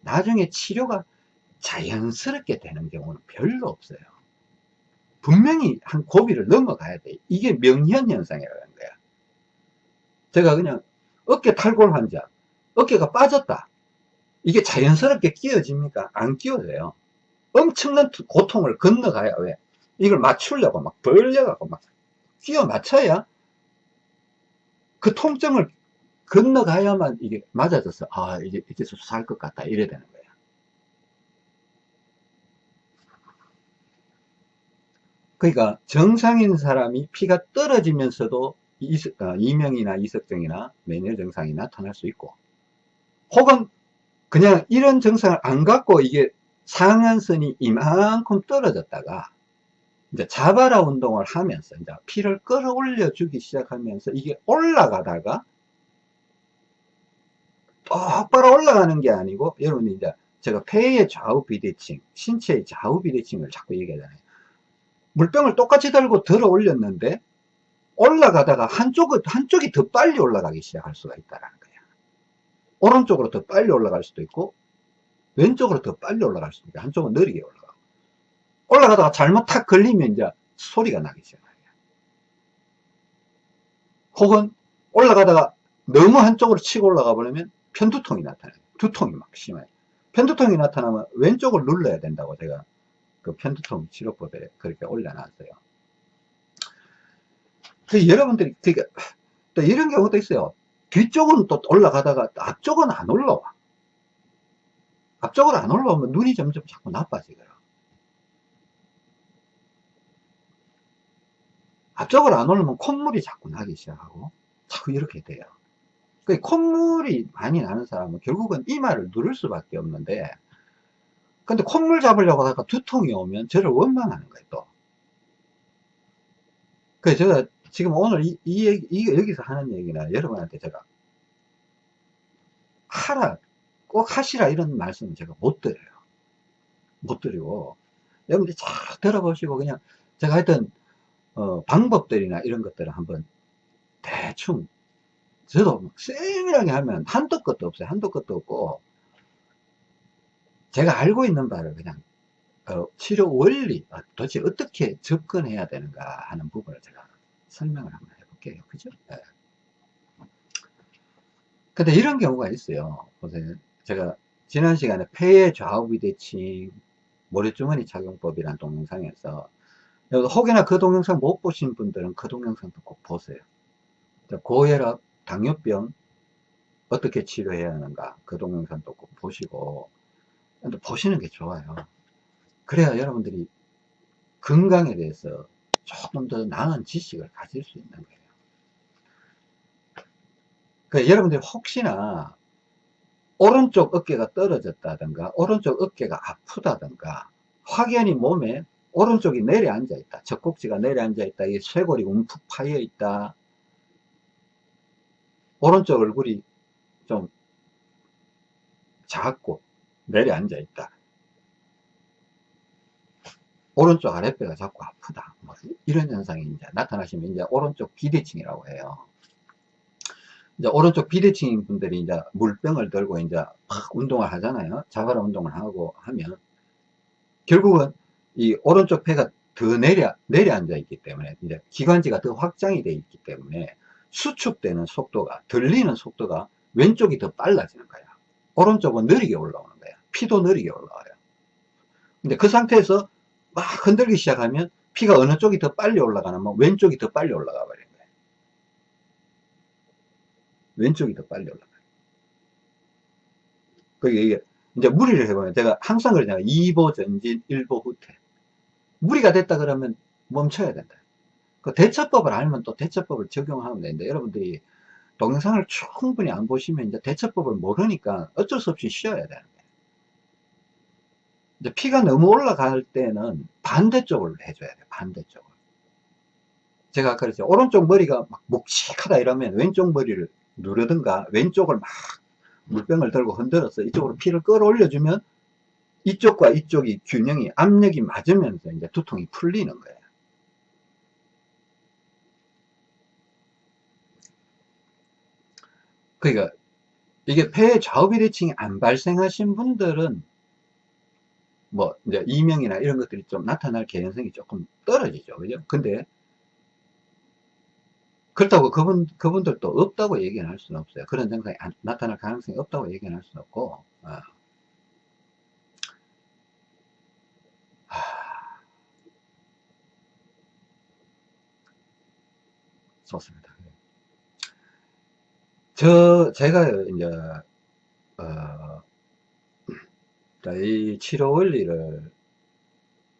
나중에 치료가 자연스럽게 되는 경우는 별로 없어요. 분명히 한 고비를 넘어가야 돼. 이게 명현현상이라는 거야. 제가 그냥 어깨 탈골 환자, 어깨가 빠졌다. 이게 자연스럽게 끼어집니까? 안 끼어져요. 엄청난 고통을 건너가야 왜? 이걸 맞추려고 막 벌려가고 막 끼어 맞춰야 그 통증을 건너가야만 이게 맞아져서 아 이제 이제 살 것 같다 이래 되는 거예요. 그러니까 정상인 사람이 피가 떨어지면서도 어, 이명이나 이석증이나 메뉴 증상이 나타날 수 있고 혹은 그냥 이런 증상을 안 갖고 이게 상한선이 이만큼 떨어졌다가 이제 자바라 운동을 하면서 이제 피를 끌어올려 주기 시작하면서 이게 올라가다가 똑바로 올라가는 게 아니고 여러분이 이제 제가 폐의 좌우 비대칭, 신체의 좌우 비대칭을 자꾸 얘기하잖아요. 물병을 똑같이 들고 들어 올렸는데 올라가다가 한쪽은, 한쪽이 더 빨리 올라가기 시작할 수가 있다는 거야. 오른쪽으로 더 빨리 올라갈 수도 있고 왼쪽으로 더 빨리 올라갈 수도 있고 한쪽은 느리게 올라가고 올라가다가 잘못 탁 걸리면 이제 소리가 나기 시작해요. 혹은 올라가다가 너무 한쪽으로 치고 올라가 버리면 편두통이 나타나요. 두통이 막 심해요. 편두통이 나타나면 왼쪽을 눌러야 된다고 제가 그 편두통 치료법에 그렇게 올려놨어요. 그 여러분들이 그러니까 또 이런 경우도 있어요. 뒤쪽은 또 올라가다가 앞쪽은 안 올라와. 앞쪽으로 안 올라오면 눈이 점점 자꾸 나빠지거라. 앞쪽으로 안 올라오면 콧물이 자꾸 나기 시작하고 자꾸 이렇게 돼요. 그 콧물이 많이 나는 사람은 결국은 이마를 누를 수밖에 없는데 근데 콧물 잡으려고 하다가 두통이 오면 저를 원망하는 거예요, 또. 그래서 제가 지금 오늘 이, 이, 이, 여기서 하는 얘기나 여러분한테 제가 하라, 꼭 하시라 이런 말씀은 제가 못 드려요. 못 드리고, 여러분들 쫙 들어보시고 그냥 제가 하여튼, 어, 방법들이나 이런 것들을 한번 대충, 저도 세밀하게 하면 한도 끝도 없어요. 한도 끝도 없고, 제가 알고 있는 바를 그냥 어, 치료 원리, 아, 도대체 어떻게 접근해야 되는가 하는 부분을 제가 설명을 한번 해볼게요. 그죠? 네. 근데 이런 경우가 있어요. 보세요. 제가 지난 시간에 폐의 좌우 비대칭 모래주머니 착용법이란 동영상에서 혹여나 그 동영상 못 보신 분들은 그 동영상도 꼭 보세요. 고혈압, 당뇨병 어떻게 치료해야 하는가 그 동영상도 꼭 보시고 보시는 게 좋아요. 그래야 여러분들이 건강에 대해서 조금 더 나은 지식을 가질 수 있는 거예요. 그 여러분들이 혹시나 오른쪽 어깨가 떨어졌다든가 오른쪽 어깨가 아프다든가 확연히 몸에 오른쪽이 내려앉아 있다 젖꼭지가 내려앉아 있다 이 쇄골이 움푹 파여 있다 오른쪽 얼굴이 좀 작고 내려앉아 있다 오른쪽 아랫배가 자꾸 아프다 뭐 이런 현상이 이제 나타나시면 이제 오른쪽 비대칭이라고 해요 이제 오른쪽 비대칭인 분들이 이제 물병을 들고 이제 막 운동을 하잖아요. 자바라 운동을 하고 하면 결국은 이 오른쪽 폐가 더 내려 내려앉아 있기 때문에 이제 기관지가 더 확장이 되어 있기 때문에 수축되는 속도가 들리는 속도가 왼쪽이 더 빨라지는 거야. 오른쪽은 느리게 올라오는 거야. 피도 느리게 올라와요. 근데 그 상태에서 막 흔들기 시작하면 피가 어느 쪽이 더 빨리 올라가냐면 뭐 왼쪽이 더 빨리 올라가 버려요. 왼쪽이 더 빨리 올라가요. 그게 이게 이제 무리를 해보면 제가 항상 그러잖아요. 2보 전진, 1보 후퇴. 무리가 됐다 그러면 멈춰야 된다. 그 대처법을 알면 또 대처법을 적용하면 되는데 여러분들이 동영상을 충분히 안 보시면 이제 대처법을 모르니까 어쩔 수 없이 쉬어야 되는 거예요. 이제 피가 너무 올라갈 때는 반대쪽을 해줘야 돼요. 반대쪽을. 제가 아까 그랬죠. 오른쪽 머리가 막 묵직하다 이러면 왼쪽 머리를 누르든가 왼쪽을 막 물병을 들고 흔들어서 이쪽으로 피를 끌어올려주면 이쪽과 이쪽이 균형이 압력이 맞으면서 이제 두통이 풀리는 거예요. 그러니까 이게 폐 좌우 비대칭이 안 발생하신 분들은 뭐 이제 이명이나 이런 것들이 좀 나타날 개연성이 조금 떨어지죠. 그죠? 근데 그렇다고 그분, 그분들도 없다고 얘기는 할 수는 없어요. 그런 증상이 안, 나타날 가능성이 없다고 얘기는 할 수는 없고, 어. 하... 좋습니다. 저, 제가 이제, 어, 이 치료 원리를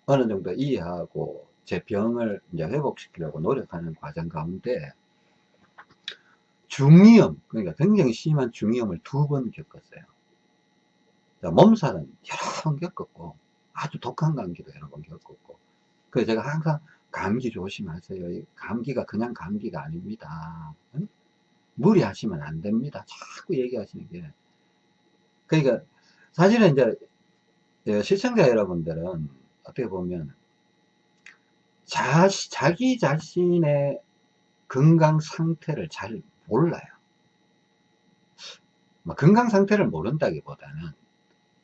어느 정도 이해하고 제 병을 이제 회복시키려고 노력하는 과정 가운데 중이염, 그러니까 굉장히 심한 중이염을 두 번 겪었어요. 몸살은 여러 번 겪었고, 아주 독한 감기도 여러 번 겪었고, 그래서 제가 항상 감기 조심하세요. 감기가 그냥 감기가 아닙니다. 응? 무리하시면 안 됩니다. 자꾸 얘기하시는 게. 그러니까, 사실은 이제, 예, 시청자 여러분들은 어떻게 보면, 자, 자기 자신의 건강 상태를 잘 몰라요. 뭐 건강 상태를 모른다기보다는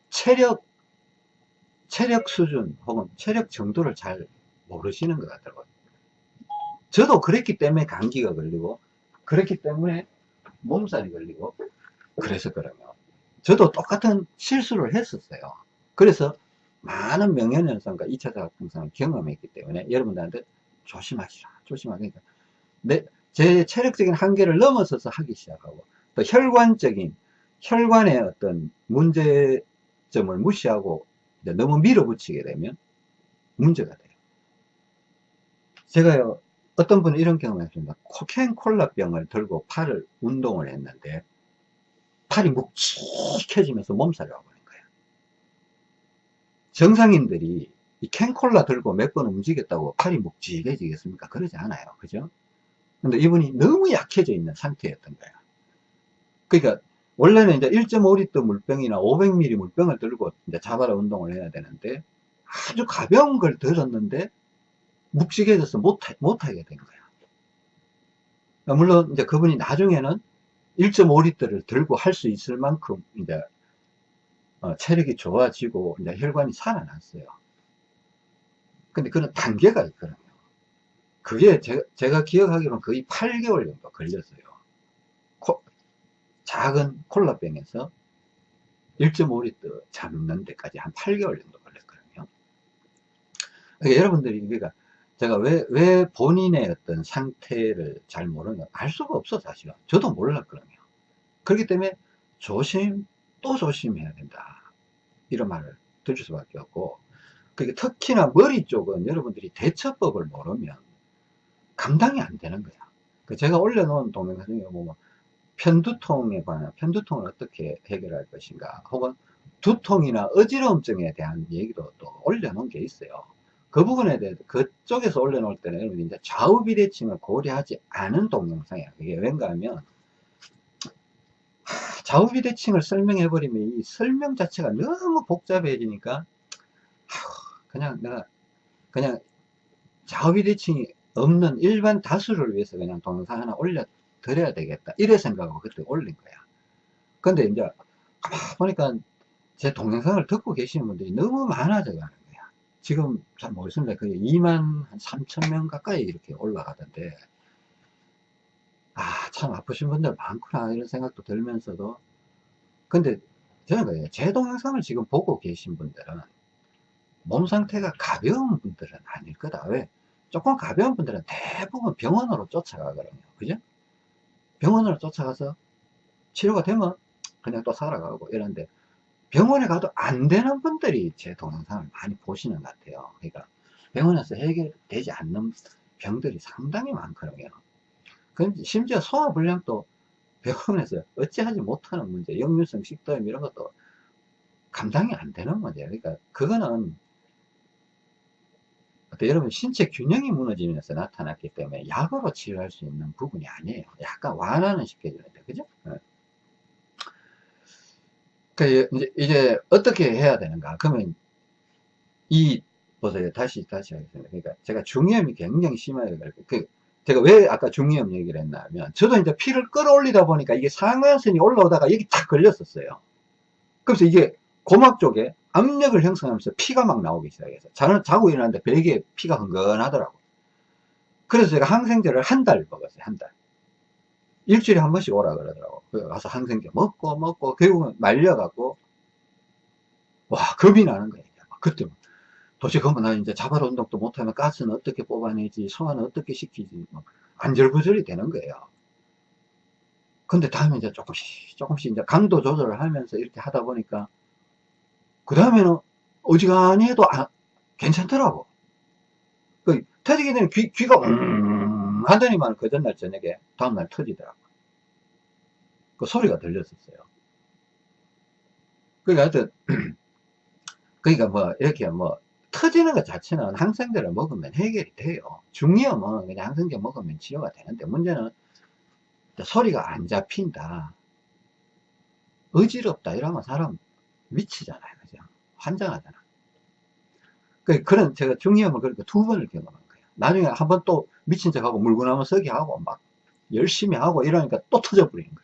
체력, 체력 수준 혹은 체력 정도를 잘 모르시는 것 같더라고요. 저도 그랬기 때문에 감기가 걸리고, 그랬기 때문에 몸살이 걸리고, 그래서 그러면. 저도 똑같은 실수를 했었어요. 그래서 많은 명현현상과 2차 자극증상을 경험했기 때문에 여러분들한테 조심하시라, 조심하니까. 내, 제 체력적인 한계를 넘어서서 하기 시작하고 또 혈관적인 혈관의 어떤 문제점을 무시하고 너무 밀어붙이게 되면 문제가 돼요. 제가요 어떤 분은 이런 경험을 했습니다. 코캔 콜라병을 들고 팔을 운동을 했는데 팔이 묵직해지면서 몸살이 거예요. 정상인들이 이 캔콜라 들고 몇 번 움직였다고 팔이 묵직해지겠습니까? 그러지 않아요. 그죠? 근데 이분이 너무 약해져 있는 상태였던 거야. 그러니까 원래는 이제 1.5리터 물병이나 500ml 물병을 들고 이제 자바라 운동을 해야 되는데 아주 가벼운 걸 들었는데 묵직해져서 못하, 못하게 된 거야. 그러니까 물론 이제 그분이 나중에는 1.5리터를 들고 할 수 있을 만큼 이제 어, 체력이 좋아지고 이제 혈관이 살아났어요. 근데 그런 단계가 있거든요. 그게 제, 제가 기억하기로는 거의 8개월 정도 걸렸어요. 코, 작은 콜라병에서 1.5리터 잡는 데까지 한 8개월 정도 걸렸거든요. 그러니까 여러분들이 그러니까 제가 왜, 왜 본인의 어떤 상태를 잘 모르는 알 수가 없어 사실은. 저도 몰랐거든요. 그렇기 때문에 조심 또 조심해야 된다. 이런 말을 들을 수밖에 없고 그러니까 특히나 머리 쪽은 여러분들이 대처법을 모르면 감당이 안 되는 거야. 그 제가 올려놓은 동영상 중에 보면 편두통에 관한 편두통을 어떻게 해결할 것인가 혹은 두통이나 어지러움증에 대한 얘기도 또 올려놓은 게 있어요. 그 부분에 대해서 그쪽에서 올려놓을 때는 여러분 이제 좌우 비대칭을 고려하지 않은 동영상이야. 그게 왠가 하면 좌우 비대칭을 설명해 버리면 이 설명 자체가 너무 복잡해지니까 그냥 내가 그냥 좌우 비대칭이 없는 일반 다수를 위해서 그냥 동영상 하나 올려 드려야 되겠다. 이래 생각하고 그때 올린 거야. 근데 이제 보니까 제 동영상을 듣고 계시는 분들이 너무 많아져 가는 거야. 지금 잘 모르겠습니다. 그게 2만 3천 명 가까이 이렇게 올라가던데 아 참 아프신 분들 많구나 이런 생각도 들면서도 근데 저는 그래요 제 동영상을 지금 보고 계신 분들은 몸 상태가 가벼운 분들은 아닐 거다 왜 조금 가벼운 분들은 대부분 병원으로 쫓아가거든요. 그죠? 병원으로 쫓아가서 치료가 되면 그냥 또 살아가고 이런데 병원에 가도 안 되는 분들이 제 동영상을 많이 보시는 것 같아요. 그러니까 병원에서 해결되지 않는 병들이 상당히 많거든요. 심지어 소화불량도 병원에서 어찌하지 못하는 문제, 역류성 식도염 이런 것도 감당이 안 되는 문제예요. 그러니까 그거는 여러분 신체 균형이 무너지면서 나타났기 때문에 약으로 치료할 수 있는 부분이 아니에요. 약간 완화는 시켜주는데 그죠? 네. 그 이제, 이제 어떻게 해야 되는가? 그러면 이 보세요. 다시 다시 하겠습니다. 그러니까 제가 중이염이 굉장히 심하게 그 제가 왜 아까 중이염 얘기를 했냐면 저도 이제 피를 끌어올리다 보니까 이게 상하선이 올라오다가 여기 탁 걸렸었어요. 그래서 이게 고막 쪽에 압력을 형성하면서 피가 막 나오기 시작해서 자는 자고 일어났는데 베개에 피가 흥건하더라고 그래서 제가 항생제를 한 달 먹었어요 한 달. 일주일에 한 번씩 오라 그러더라고. 그래 가서 항생제 먹고 먹고 결국은 말려갖고 와 겁이 나는 거예요. 그때 도대체 그러면 나 이제 자발 운동도 못하면 가스는 어떻게 뽑아내지 소화는 어떻게 시키지 뭐 안절부절이 되는 거예요 근데 다음에 이제 조금씩 조금씩 이제 강도 조절을 하면서 이렇게 하다 보니까 그 다음에는 어지간히 해도 안, 괜찮더라고. 그 터지게 되면 귀, 귀가 음 하더니만 그 전날 저녁에 다음날 터지더라고. 그 소리가 들렸었어요. 그러니까 하여튼, 그러니까 뭐, 이렇게 뭐, 터지는 것 자체는 항생제를 먹으면 해결이 돼요. 중이염은 그냥 항생제 먹으면 치료가 되는데, 문제는 소리가 안 잡힌다. 어지럽다. 이러면 사람 미치잖아요. 그죠? 환장하잖아. 그, 그런 제가 중이염을 그렇게 두 번을 경험한 거예요. 나중에 한 번 또 미친 척하고 물구나무 서기 하고 막 열심히 하고 이러니까 또 터져버리는 거예요.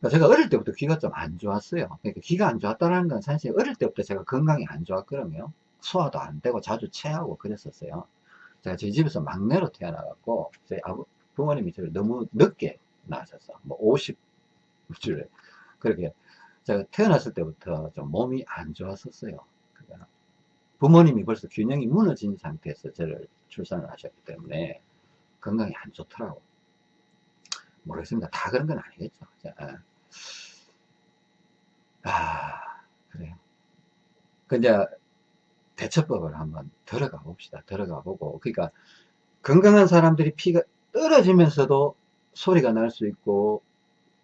그러니까 제가 어릴 때부터 귀가 좀 안 좋았어요. 그러니까 귀가 안 좋았다는 건 사실 어릴 때부터 제가 건강이 안 좋았거든요. 소화도 안 되고 자주 체하고 그랬었어요. 제가 저희 집에서 막내로 태어나갖고 저희 아버, 부모님이 저를 너무 늦게 낳으셨어. 뭐 50줄 그렇게 제가 태어났을 때부터 좀 몸이 안 좋았었어요. 그러니까 부모님이 벌써 균형이 무너진 상태에서 저를 출산을 하셨기 때문에 건강이 안 좋더라고. 모르겠습니다. 다 그런 건 아니겠죠. 자, 아, 그래요. 그 이제 대처법을 한번 들어가 봅시다. 들어가 보고. 그러니까 건강한 사람들이 피가 떨어지면서도 소리가 날 수 있고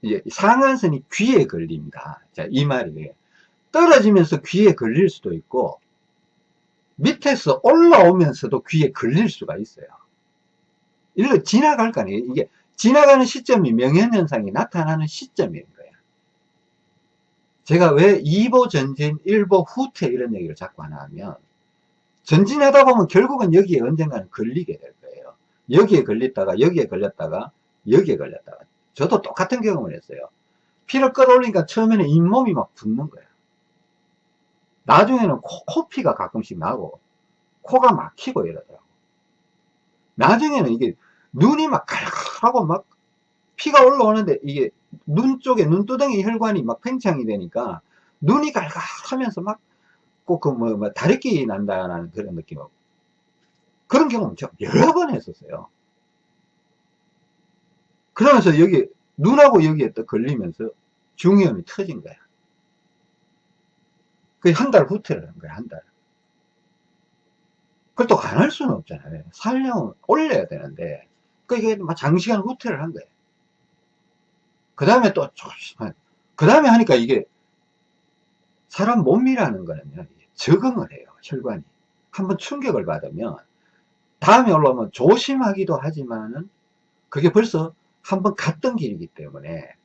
이제 상한선이 귀에 걸립니다. 자, 이 말이 떨어지면서 귀에 걸릴 수도 있고 밑에서 올라오면서도 귀에 걸릴 수가 있어요. 일로 지나갈 거 아니에요. 이게 지나가는 시점이 명현현상이 나타나는 시점인 거예요. 제가 왜 2보 전진, 1보 후퇴 이런 얘기를 자꾸 하나 하면 전진하다 보면 결국은 여기에 언젠가는 걸리게 될 거예요. 여기에 걸렸다가 여기에 걸렸다가 여기에 걸렸다가 저도 똑같은 경험을 했어요. 피를 끌어올리니까 처음에는 잇몸이 막 붓는 거야. 나중에는 코, 코피가 가끔씩 나고 코가 막히고 이러더라고 나중에는 이게 눈이 막 칼칼하고 막 피가 올라오는데 이게 눈 쪽에 눈두덩이 혈관이 막 팽창이 되니까 눈이 갈갈하면서 막 꼭 그 뭐, 뭐 다래끼 난다는 그런 느낌 그런 경험은 제가 여러 번 했었어요. 그러면서 여기 눈하고 여기에 또 걸리면서 중이염이 터진 거야. 그한달 후퇴를 한 거야 한 달. 그걸 또 안 할 수는 없잖아요. 살령은 올려야 되는데 그게 장시간 후퇴를 한 거예요 그 다음에 또, 그 다음에 하니까 이게 사람 몸이라는 거는요, 적응을 해요, 혈관이. 한번 충격을 받으면, 다음에 올라오면 조심하기도 하지만은, 그게 벌써 한번 갔던 길이기 때문에,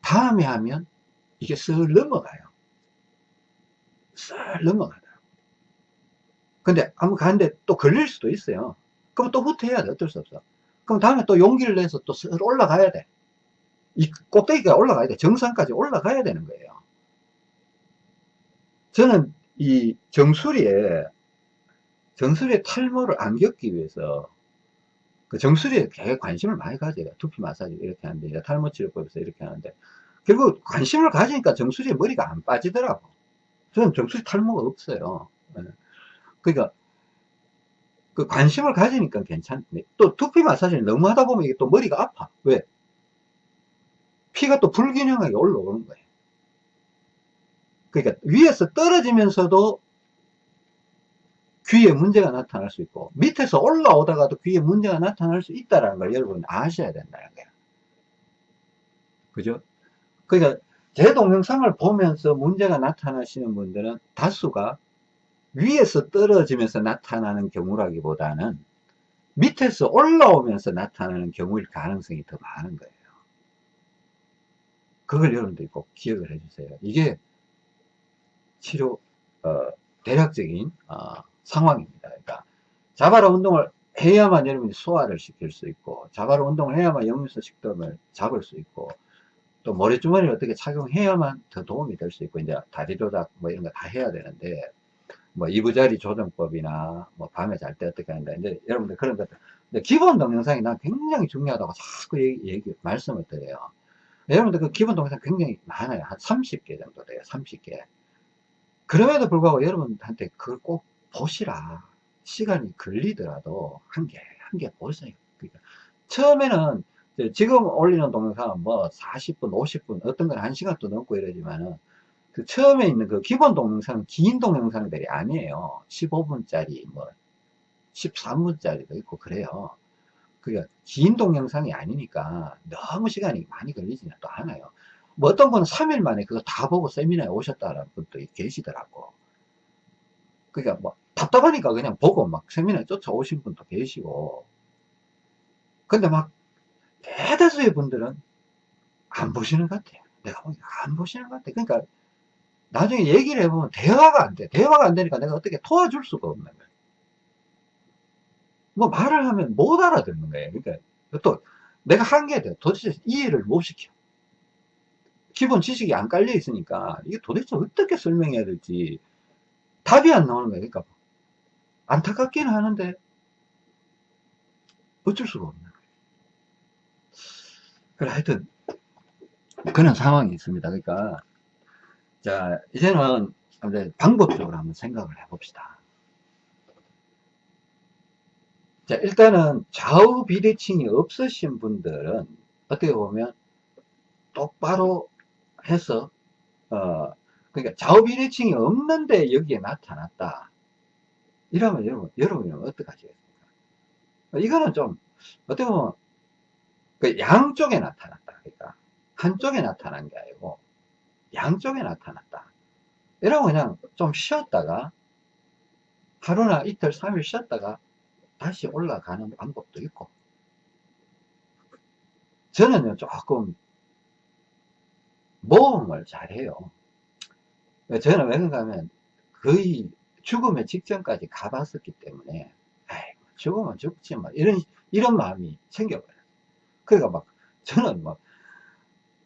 다음에 하면, 이게 쓱 넘어가요. 쓱 넘어가더라고. 근데 한번 가는데 또 걸릴 수도 있어요. 그럼 또 후퇴해야 돼, 어쩔 수 없어. 그럼 다음에 또 용기를 내서 또 올라가야 돼. 이 꼭대기가 올라가야 돼. 정상까지 올라가야 되는 거예요. 저는 이 정수리에, 정수리에 탈모를 안 겪기 위해서 그 정수리에 되게 관심을 많이 가져요. 두피 마사지 이렇게 하는데, 탈모 치료법에서 이렇게 하는데, 결국 관심을 가지니까 정수리에 머리가 안 빠지더라고. 저는 정수리 탈모가 없어요. 예. 그러니까 그 관심을 가지니까 괜찮네. 또 두피 마사지를 너무 하다 보면 이게 또 머리가 아파. 왜? 피가 또 불균형하게 올라오는 거예요. 그러니까 위에서 떨어지면서도 귀에 문제가 나타날 수 있고 밑에서 올라오다가도 귀에 문제가 나타날 수 있다는 걸 여러분 아셔야 된다는 거예요. 그죠? 그러니까 제 동영상을 보면서 문제가 나타나시는 분들은 다수가 위에서 떨어지면서 나타나는 경우라기보다는 밑에서 올라오면서 나타나는 경우일 가능성이 더 많은 거예요. 그걸 여러분들이 꼭 기억을 해주세요. 이게 치료 어, 대략적인 어, 상황입니다. 그러니까 자바라 운동을 해야만 여러분이 소화를 시킬 수 있고 자바라 운동을 해야만 역류성 식도염을 잡을 수 있고 또 모래주머니를 어떻게 착용해야만 더 도움이 될 수 있고 이제 다리 조작 뭐 이런 거 다 해야 되는데 뭐 이부자리 조정법이나 뭐 밤에 잘 때 어떻게 한다. 이제 여러분들 그런 것들. 근데 기본 동영상이 난 굉장히 중요하다고 자꾸 얘기, 얘기 말씀을 드려요. 여러분들 그 기본 동영상 굉장히 많아요. 한 30개 정도 돼요. 30개. 그럼에도 불구하고 여러분한테 그걸 꼭 보시라. 시간이 걸리더라도 한 개, 한 개 보세요. 그러니까 처음에는 지금 올리는 동영상은 뭐 40분, 50분, 어떤 건 1시간도 넘고 이러지만은 그 처음에 있는 그 기본 동영상은 긴 동영상들이 아니에요. 15분짜리, 뭐, 13분짜리도 있고 그래요. 그러니까 긴 동영상이 아니니까 너무 시간이 많이 걸리지는 또 않아요. 뭐 어떤 분은 3일 만에 그거 다 보고 세미나에 오셨다는 분도 계시더라고. 그러니까 뭐 답답하니까 그냥 보고 막 세미나에 쫓아오신 분도 계시고. 근데 막 대다수의 분들은 안 보시는 것 같아요. 내가 보기엔 안 보시는 것 같아요. 그러니까 나중에 얘기를 해보면 대화가 안 돼. 대화가 안 되니까 내가 어떻게 도와줄 수가 없는 거예요. 뭐 말을 하면 못 알아듣는 거예요. 그러니까 또 내가 한계돼. 도대체 이해를 못 시켜. 기본 지식이 안 깔려 있으니까 이게 도대체 어떻게 설명해야 될지 답이 안 나오는 거예요. 그러니까 안타깝기는 하는데 어쩔 수가 없는 거예요. 그래 하여튼 그런 상황이 있습니다. 그러니까 자, 이제는 이제 방법적으로 한번 생각을 해봅시다. 자, 일단은 좌우 비대칭이 없으신 분들은 어떻게 보면 똑바로 해서, 어, 그러니까 좌우 비대칭이 없는데 여기에 나타났다. 이러면 여러분, 여러분이 어떻게 하시겠습니까? 이거는 좀, 어떻게 보면, 그 양쪽에 나타났다. 그러니까, 한쪽에 나타난 게 아니고, 양쪽에 나타났다. 이러고 그냥 좀 쉬었다가 하루나 이틀, 3일 쉬었다가 다시 올라가는 방법도 있고 저는요 조금 모험을 잘해요. 저는 왜 그런가 하면 거의 죽음의 직전까지 가봤었기 때문에 에이, 죽으면 죽지 뭐 이런 이런 마음이 생겨버려요. 그러니까 막 저는 막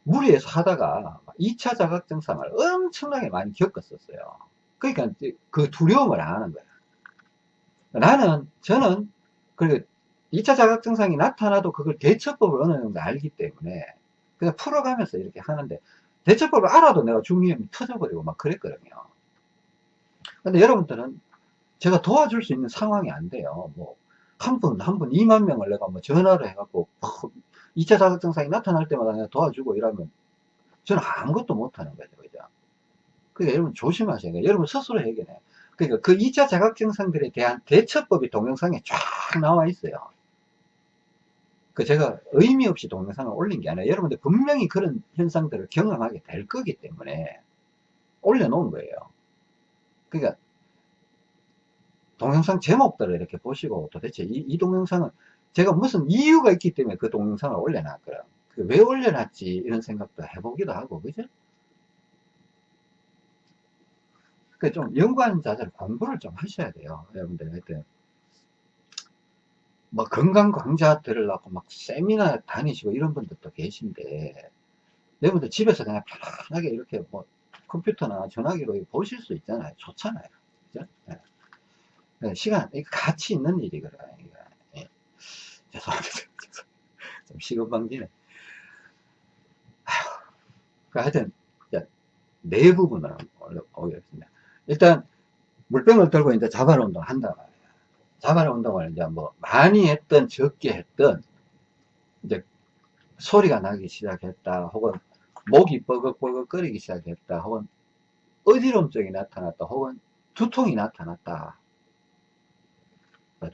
무리해서 하다가 2차 자각 증상을 엄청나게 많이 겪었었어요. 그러니까 그 두려움을 안 하는 거야. 나는, 저는, 그리고 2차 자각 증상이 나타나도 그걸 대처법을 어느 정도 알기 때문에 그냥 풀어가면서 이렇게 하는데 대처법을 알아도 내가 중이염이 터져버리고 막 그랬거든요. 근데 여러분들은 제가 도와줄 수 있는 상황이 안 돼요. 뭐, 한 분, 한 분, 2만 명을 내가 뭐 전화를 해갖고, 2차 자극 증상이 나타날 때마다 도와주고 이러면 저는 아무것도 못하는 거죠. 그죠? 그러니까 여러분 조심하셔야 돼요. 여러분 스스로 해결해. 그러니까 그 2차 자각 증상들에 대한 대처법이 동영상에 쫙 나와 있어요. 그 제가 의미 없이 동영상을 올린 게 아니라 여러분들 분명히 그런 현상들을 경험하게 될 거기 때문에 올려놓은 거예요. 그러니까 동영상 제목들을 이렇게 보시고 도대체 이, 이 동영상은 제가 무슨 이유가 있기 때문에 그 동영상을 올려놨거든. 그왜 올려놨지 이런 생각도 해보기도 하고 그죠? 그좀 연구하는 자들 공부를 좀 하셔야 돼요. 여러분들 하여튼 뭐 건강 강좌 들으려고 막 세미나 다니시고 이런 분들도 계신데 여러분들 집에서 그냥 편하게 이렇게 뭐 컴퓨터나 전화기로 보실 수 있잖아요. 좋잖아요. 그죠? 네. 네, 시간, 가치 있는 일이거든요. 예. 죄송합니다. 좀 시급방지네. 그 하여튼, 네 부분을 오겠습니다. 일단, 물병을 들고 이제 자발 운동 한다 말이에요. 자발 운동을 이제 뭐, 많이 했던, 적게 했던, 이제, 소리가 나기 시작했다, 혹은, 목이 뻐걱뻐걱 거리기 시작했다, 혹은, 어지럼증이 나타났다, 혹은, 두통이 나타났다.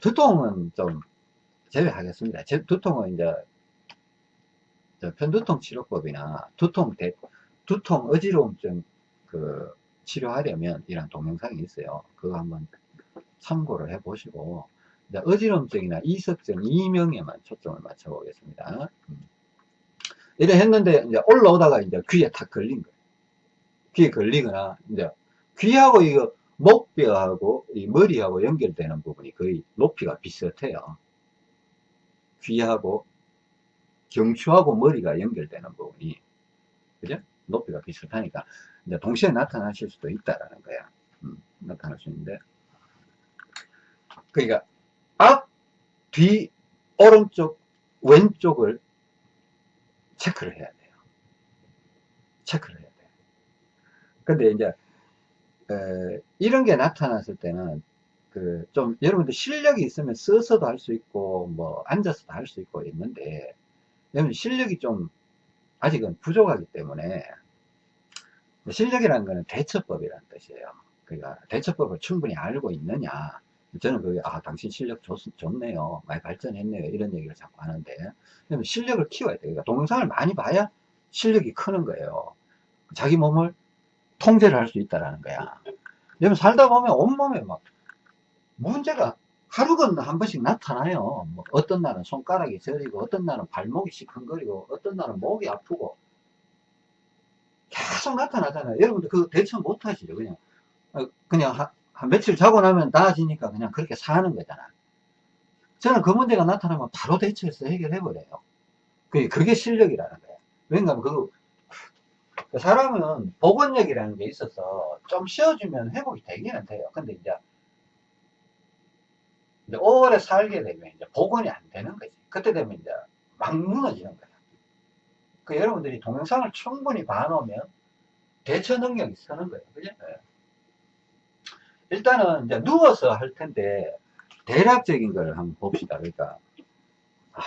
두통은 좀 제외하겠습니다. 두통은 이제 편두통 치료법이나 두통 대, 두통 어지러움증 그 치료하려면 이런 동영상이 있어요. 그거 한번 참고를 해 보시고 어지럼증이나 이석증, 이명에만 초점을 맞춰 보겠습니다. 음. 이래 했는데 이제 올라오다가 이제 귀에 탁 걸린 거예요. 귀에 걸리거나 이제 귀하고 이거 목뼈하고 이 머리하고 연결되는 부분이 거의 높이가 비슷해요. 귀하고 경추하고 머리가 연결되는 부분이 그죠? 높이가 비슷하니까 이제 동시에 나타나실 수도 있다라는 거야. 음, 나타날 수 있는데 그러니까 앞, 뒤, 오른쪽, 왼쪽을 체크를 해야 돼요. 체크를 해야 돼요. 근데 이제 에, 이런 게 나타났을 때는 그 좀 여러분들 실력이 있으면 써서도 할 수 있고 뭐 앉아서도 할 수 있고 있는데 여러분 실력이 좀 아직은 부족하기 때문에 실력이라는 거는 대처법이라는 뜻이에요. 그러니까 대처법을 충분히 알고 있느냐. 저는 그게 아 당신 실력 좋, 좋네요. 많이 발전했네요. 이런 얘기를 자꾸 하는데 실력을 키워야 돼요. 그러니까 동영상을 많이 봐야 실력이 크는 거예요. 자기 몸을 통제를 할 수 있다라는 거야. 여러분 살다 보면 온몸에 막 문제가 하루 건너 한 번씩 나타나요. 뭐 어떤 날은 손가락이 저리고 어떤 날은 발목이 시큰거리고 어떤 날은 목이 아프고 계속 나타나잖아요. 여러분들 그거 대처 못 하시죠. 그냥 어, 그냥 한, 한 며칠 자고 나면 나아지니까 그냥 그렇게 사는 거잖아. 저는 그 문제가 나타나면 바로 대처해서 해결해 버려요. 그게, 그게 실력이라는 거예요. 왜냐하면 그 사람은 복원력이라는 게 있어서 좀 쉬어주면 회복이 되기는 돼요. 근데 이제, 이제 오래 살게 되면 이제 복원이 안 되는 거지. 그때 되면 이제 막 무너지는 거야. 그 여러분들이 동영상을 충분히 봐놓으면 대처 능력이 서는 거예요. 그죠? 네. 일단은 이제 누워서 할 텐데 대략적인 걸 한번 봅시다. 그러니까, 아,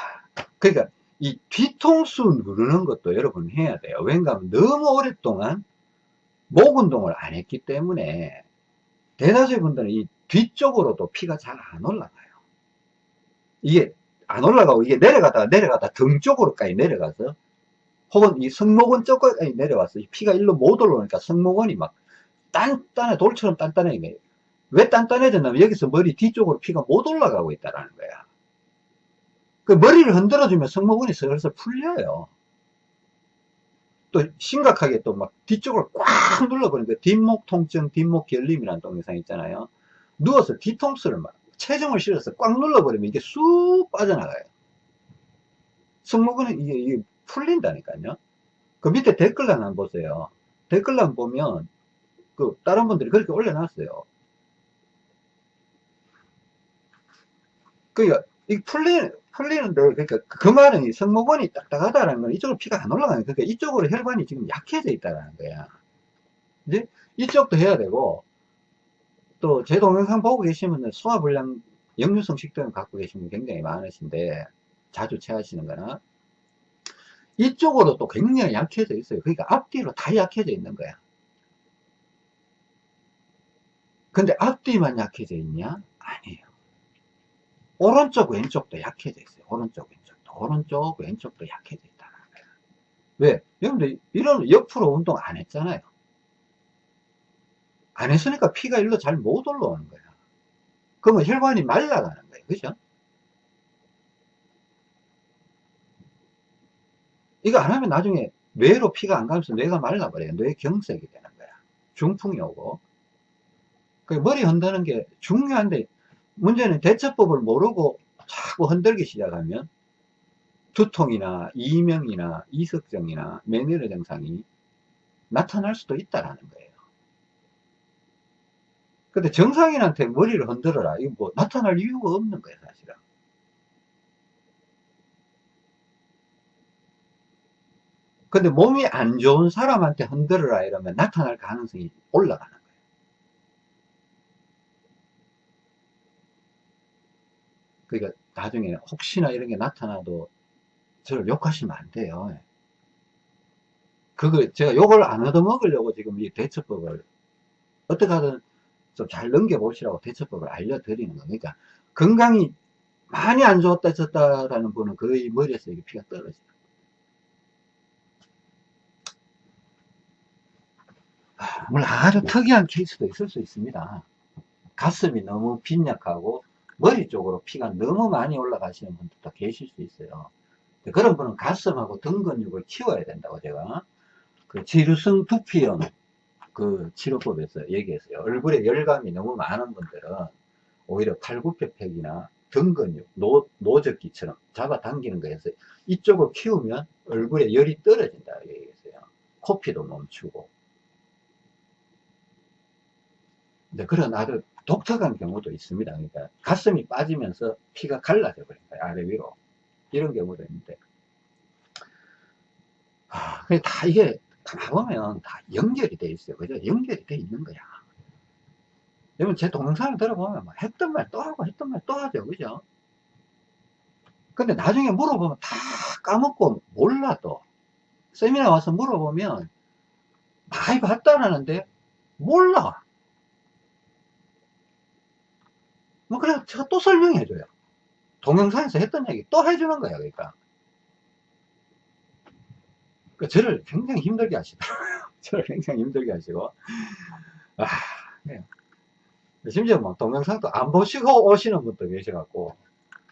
그러니까 이 뒤통수 누르는 것도 여러분 해야 돼요. 왜냐하면 너무 오랫동안 목 운동을 안 했기 때문에 대다수의 분들은 이 뒤쪽으로도 피가 잘 안 올라가요. 이게 안 올라가고 이게 내려가다가 내려가다 등 쪽으로까지 내려가서 혹은 이 승모근 쪽까지 내려와서 피가 일로 못 올라오니까 승모근이 막 단단해 돌처럼 단단해 왜 단단해졌냐면 여기서 머리 뒤쪽으로 피가 못 올라가고 있다는 거야. 그 머리를 흔들어주면 승모근이 슬슬 풀려요. 또 심각하게 또 막 뒤쪽을 꽉 눌러버리니까 뒷목 통증, 뒷목 결림이라는 동영상 있잖아요. 누워서 뒤통수를 막 체중을 실어서 꽉 눌러버리면 이게 쑥 빠져나가요. 승모근은 이게, 이게 풀린다니까요. 그 밑에 댓글란 한번 보세요. 댓글란 보면 그 다른 분들이 그렇게 올려놨어요. 그러니까 이 풀리 풀리는데 그러니까 그 말은 이 성모건이 딱딱하다라는 건 이쪽으로 피가 안 거예요. 그러니까 이쪽으로 혈관이 지금 약해져 있다라는 거야. 이제 이쪽도 해야 되고 또 제 동영상 보고 계시면 소화불량 역류성 식도염 갖고 계신 분 굉장히 많으신데 자주 체하시는 거나 이쪽으로 또 굉장히 약해져 있어요. 그러니까 앞뒤로 다 약해져 있는 거야. 근데 앞뒤만 약해져 있냐? 아니에요. 오른쪽 왼쪽도 약해져 있어요. 오른쪽 왼쪽도 오른쪽 왼쪽도 약해져 거야. 왜? 여러분들 이런 옆으로 운동 안 했잖아요. 안 했으니까 피가 일로 잘 못 올라오는 거야. 그러면 혈관이 말라가는 거예요. 그죠? 이거 안 하면 나중에 뇌로 피가 안 가면서 뇌가 말라버려요. 뇌 경색이 되는 거야. 중풍이 오고. 그 머리 흔드는 게 중요한데 문제는 대처법을 모르고 자꾸 흔들기 시작하면 두통이나 이명이나 이석증이나 메니르 증상이 나타날 수도 있다라는 거예요. 근데 정상인한테 머리를 흔들어라. 이거 뭐 나타날 이유가 없는 거예요, 사실은. 근데 몸이 안 좋은 사람한테 흔들어라 이러면 나타날 가능성이 올라가는 거예요. 그러니까 나중에 혹시나 이런 게 나타나도 저를 욕하시면 안 돼요. 그거 제가 욕을 안 얻어먹으려고 지금 이 대처법을 어떻게 하든 좀 잘 넘겨보시라고 대처법을 알려드리는 겁니다. 건강이 많이 안 좋았다 졌다라는 분은 거의 머리에서 이게 피가. 아, 물론 아주 특이한 케이스도 있을 수 있습니다. 가슴이 너무 빈약하고 머리 쪽으로 피가 너무 많이 올라가시는 분들도 계실 수 있어요. 그런 분은 가슴하고 등 근육을 키워야 된다고 제가 그 지루성 두피염 그 치료법에서 얘기했어요. 얼굴에 열감이 너무 많은 분들은 오히려 팔굽혀펴기나 등 근육, 노, 노 젓기처럼 잡아당기는 거에서 이쪽을 키우면 얼굴에 열이 떨어진다 얘기했어요. 코피도 멈추고. 근데 그런 아주 독특한 경우도 있습니다. 그러니까 가슴이 빠지면서 피가 갈라져 버린 거예요. 아래 위로. 이런 경우도 있는데. 아, 다 이게 가 보면 다 연결이 돼 있어요. 그죠? 연결이 돼 있는 거야. 여러분, 제 동영상을 들어보면 막 했던 말 또 하고 했던 말 또 하죠. 그죠? 근데 나중에 물어보면 다 까먹고 몰라도 세미나 와서 물어보면 많이 봤다라는데 몰라. 뭐 그래 제가 또 설명해줘요. 동영상에서 했던 얘기 또 해주는 거야. 그러니까. 그 저를 굉장히 힘들게 하시더라고요. 저를 굉장히 힘들게 하시고. 아, 네. 심지어 뭐 동영상도 안 보시고 오시는 분도 계셔갖고,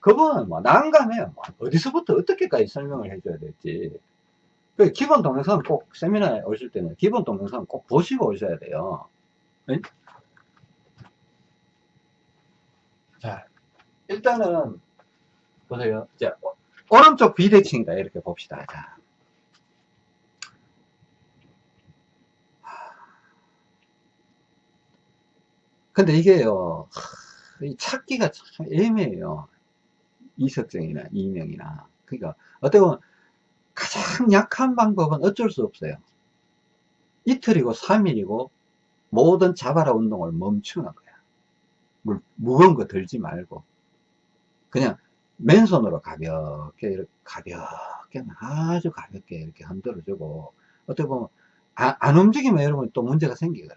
그분은 뭐 난감해요. 뭐 어디서부터 어떻게까지 설명을 해줘야 될지. 그 기본 동영상 꼭 세미나에 오실 때는 기본 동영상 꼭 보시고 오셔야 돼요. 네? 자, 일단은 보세요. 자, 오른쪽 비대칭이다 이렇게 봅시다. 자, 근데 이게요, 찾기가 참 애매해요. 이석증이나 이명이나. 그러니까, 어떻게 보면 가장 약한 방법은 어쩔 수 없어요. 이틀이고 3일이고 모든 자바라 운동을 멈추는 거야. 물, 무거운 거 들지 말고. 그냥 맨손으로 가볍게, 이렇게 가볍게, 아주 가볍게 이렇게 흔들어 주고, 어떻게 보면, 아, 안 움직이면 여러분 또 문제가 생기거든.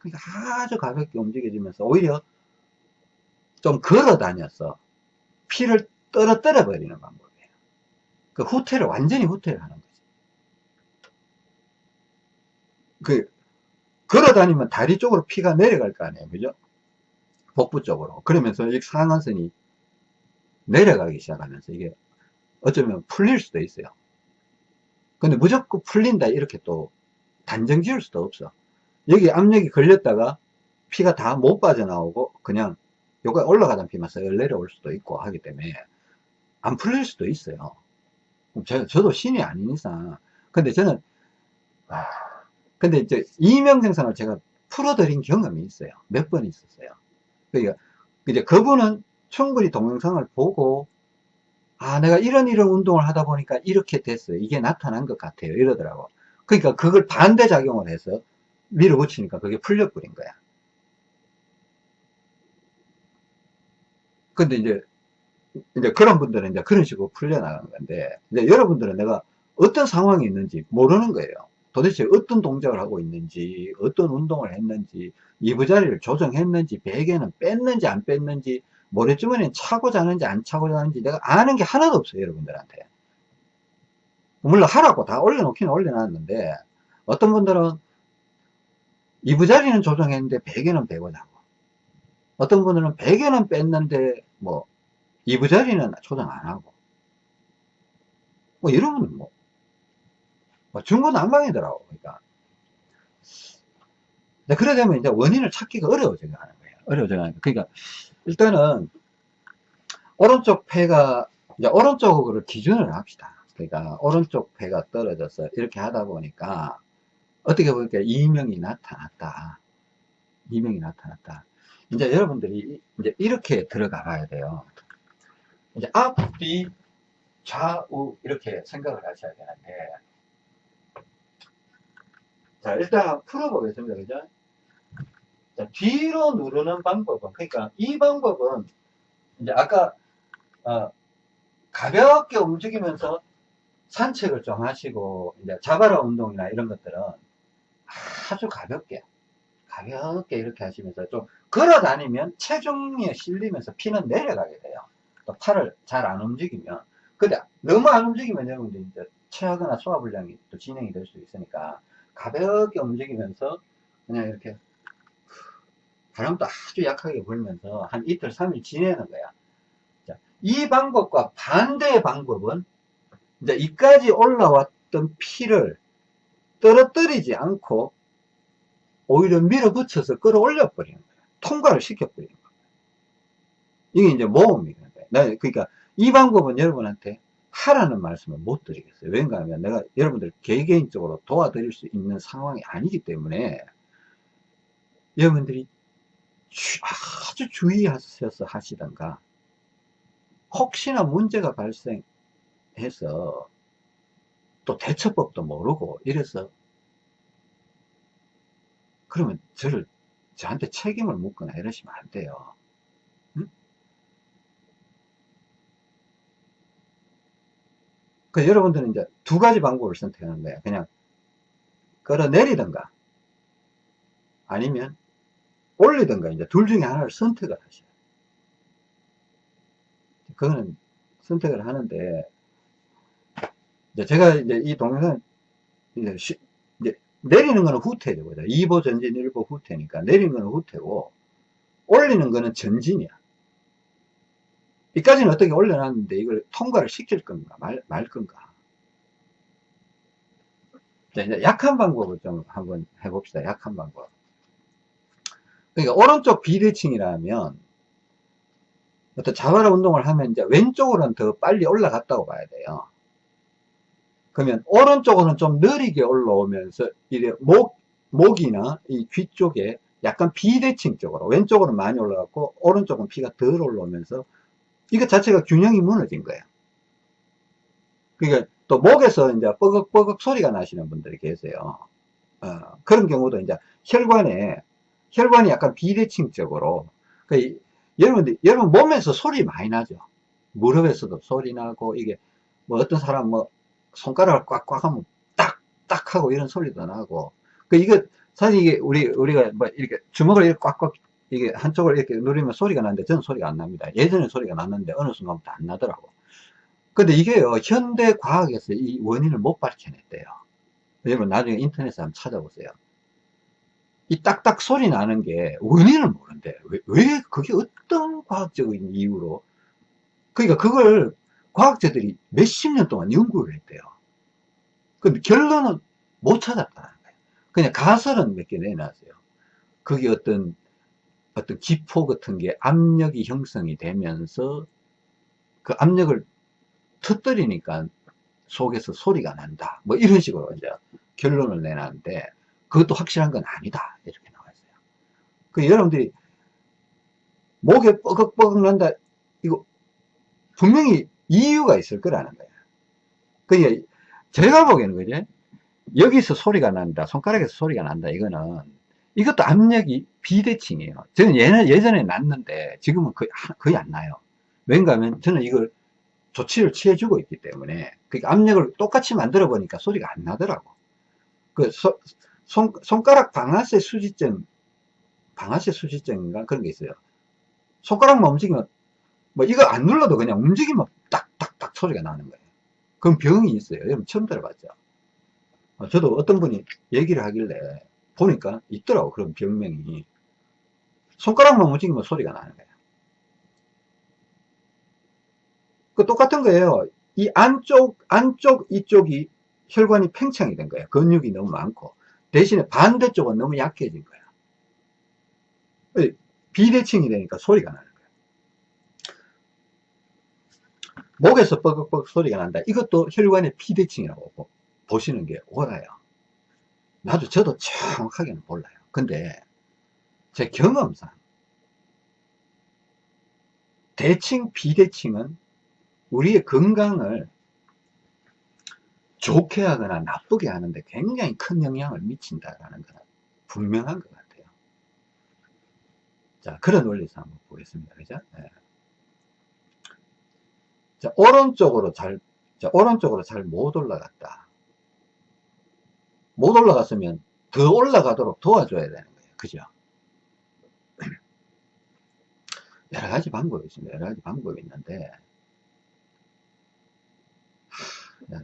그러니까 아주 가볍게 움직여지면서 오히려 좀 걸어 다녀서 피를 떨어뜨려 버리는 방법이에요. 그 후퇴를 완전히 후퇴를 하는 거지. 그 걸어 다니면 다리 쪽으로 피가 내려갈 거 아니에요. 그죠? 복부 쪽으로. 그러면서 이 상한선이 내려가기 시작하면서 이게 어쩌면 풀릴 수도 있어요. 근데 무조건 풀린다 이렇게 또 단정 지을 수도 없어. 여기 압력이 걸렸다가 피가 다 못 빠져나오고 그냥 여기 올라가던 피만 쓱 내려올 수도 있고 하기 때문에 안 풀릴 수도 있어요. 저, 저도 신이 아닌 이상 근데 저는 아, 근데 이제 이명생산을 제가 풀어드린 경험이 있어요. 몇 번 있었어요. 그러니까 이제 그분은 충분히 동영상을 보고 아 내가 이런 이런 운동을 하다 보니까 이렇게 됐어요. 이게 나타난 것 같아요. 이러더라고. 그러니까 그걸 반대작용을 해서 밀어붙이니까 그게 풀려버린 거야. 근데 이제 이제 그런 분들은 이제 그런 식으로 풀려나가는 건데 이제 여러분들은 내가 어떤 상황이 있는지 모르는 거예요. 도대체 어떤 동작을 하고 있는지 어떤 운동을 했는지 이부자리를 조정했는지 베개는 뺐는지 안 뺐는지 모래주머니는 차고 자는지 안 차고 자는지 내가 아는 게 하나도 없어요 여러분들한테 물론 하라고 다 올려놓긴 올려놨는데 어떤 분들은 이부자리는 조정했는데 베개는 빼고 자고. 어떤 분들은 베개는 뺐는데 뭐 이부자리는 조정 안 하고. 뭐 이러면 뭐, 뭐 중구난방이더라고 그러니까. 그래 되면 이제 원인을 찾기가 어려워져 가는 거예요. 어려워져 가는 거예요. 그러니까 일단은 오른쪽 폐가 이제 오른쪽으로 기준을 합시다. 그러니까 오른쪽 폐가 떨어져서 이렇게 하다 보니까 어떻게 보니까 이명이 나타났다. 이명이 나타났다. 이제 여러분들이 이제 이렇게 들어가 봐야 돼요. 이제 앞 뒤 좌우 이렇게 생각을 하셔야 되는데. 자 일단 풀어보겠습니다. 그죠? 자, 뒤로 누르는 방법은 그러니까 이 방법은 이제 아까 어, 가볍게 움직이면서 산책을 좀 하시고 이제 자바라 운동이나 이런 것들은 아주 가볍게 가볍게 이렇게 하시면서 좀 걸어 다니면 체중에 실리면서 피는 내려가게 돼요 또 팔을 잘 안 움직이면 근데 너무 안 움직이면 여러분들 이제 체하거나 소화불량이 또 진행이 될 수 있으니까 가볍게 움직이면서 그냥 이렇게 바람도 아주 약하게 불면서 한 이틀, 3일 지내는 거야. 자, 이 방법과 반대의 방법은 이제 이까지 올라왔던 피를 떨어뜨리지 않고 오히려 밀어붙여서 끌어올려 버리는 거야. 통과를 시켜 버리는 거야. 이게 이제 모험이거든. 그러니까 이 방법은 여러분한테 하라는 말씀을 못 드리겠어요. 왠가 하면 내가 여러분들 개개인적으로 도와드릴 수 있는 상황이 아니기 때문에 여러분들이 아주 주의하셔서 하시던가 혹시나 문제가 발생해서 또 대처법도 모르고 이래서 그러면 저를 저한테 책임을 묻거나 이러시면 안 돼요 응? 그 여러분들은 이제 두 가지 방법을 선택하는 거예요 그냥 끌어내리든가 아니면 올리든가 이제 둘 중에 하나를 선택을 하셔요. 그거는 선택을 하는데 이제 제가 이제 이 동영상 이제, 쉬, 이제 내리는 거는 후퇴죠. 그죠? 2보 전진 1보 후퇴니까 내리는 거는 후퇴고 올리는 거는 전진이야. 이까지는 어떻게 올려놨는데 이걸 통과를 시킬 건가 말, 말 건가. 자, 이제 약한 방법을 좀 한번 해봅시다. 약한 방법. 그러니까 오른쪽 비대칭이라면 어떤 자바라 운동을 하면 이제 왼쪽으로는 더 빨리 올라갔다고 봐야 돼요. 그러면 오른쪽으로는 좀 느리게 올라오면서 목, 목이나 이 귀 쪽에 약간 비대칭 쪽으로 왼쪽으로 많이 올라갔고 오른쪽은 피가 덜 올라오면서 이거 자체가 균형이 무너진 거예요. 그러니까 또 목에서 이제 뻐걱뻐걱 소리가 나시는 분들이 계세요. 어, 그런 경우도 이제 혈관에 혈관이 약간 비대칭적으로 그 여러분 여러분 몸에서 소리 많이 나죠 무릎에서도 소리 나고 이게 뭐 어떤 사람 뭐 손가락을 꽉꽉 하면 딱 딱 하고 이런 소리도 나고. 그 이거 사실 이게 우리 우리가 뭐 이렇게 주먹을 이렇게 꽉꽉 이게 한쪽을 이렇게 누르면 소리가 나는데 저는 소리가 안 납니다. 예전에 소리가 났는데 어느 순간부터 안 나더라고. 근데 이게요 현대 과학에서 이 원인을 못 밝혀냈대요. 여러분 나중에 인터넷에 한번 찾아보세요. 이 딱딱 소리 나는 게 원인을 모른대. 왜, 왜 그게 어떤 과학적인 이유로? 그러니까 그걸 과학자들이 몇십 년 동안 연구를 했대요. 근데 결론은 못 찾았다는 거예요. 그냥 가설은 몇 개 내놨어요. 그게 어떤 어떤 기포 같은 게 압력이 형성이 되면서 그 압력을 터뜨리니까 속에서 소리가 난다. 뭐 이런 식으로 이제 결론을 내놨는데 그것도 확실한 건 아니다 이렇게 나와 있어요 그 여러분들이 목에 뻐걱뻐걱 난다 이거 분명히 이유가 있을 거라는 거예요 그러니까 제가 보기에는 그죠 여기서 소리가 난다 손가락에서 소리가 난다 이거는 이것도 압력이 비대칭이에요. 저는 예전에, 예전에 났는데 지금은 거의, 거의 안 나요. 왠가 하면 저는 이걸 조치를 취해주고 있기 때문에 그 압력을 똑같이 만들어 보니까 소리가 안 나더라고. 그 소, 손, 손가락 방아쇠 수지점 방아쇠 수지점인가 그런 게 있어요. 손가락만 움직이면 뭐 이거 안 눌러도 그냥 움직이면 소리가 나는 거예요 그럼 병이 있어요 여러분 처음 들어봤죠 어, 저도 어떤 분이 얘기를 하길래 보니까 있더라고 그런 병명이 손가락만 움직이면 소리가 나는 거예요 그 똑같은 거예요. 이 안쪽, 안쪽 이쪽이 혈관이 팽창이 된 거예요. 근육이 너무 많고. 대신에 반대쪽은 너무 약해진 거예요. 비대칭이 되니까 소리가 거예요. 목에서 뻐걱뻐걱 소리가 난다. 이것도 혈관의 비대칭이라고 보시는 게 옳아요. 나도 저도 정확하게는 몰라요. 근데 제 경험상 대칭, 비대칭은 우리의 건강을 좋게 하거나 나쁘게 하는데 굉장히 큰 영향을 미친다라는 것은 분명한 것 같아요. 자, 그런 원리에서 한번 보겠습니다. 그죠? 네. 자, 오른쪽으로 잘, 자, 오른쪽으로 잘 못 올라갔다. 못 올라갔으면 더 올라가도록 도와줘야 되는 거예요. 그죠? 여러 가지 방법이 있습니다. 여러 가지 방법이 있는데,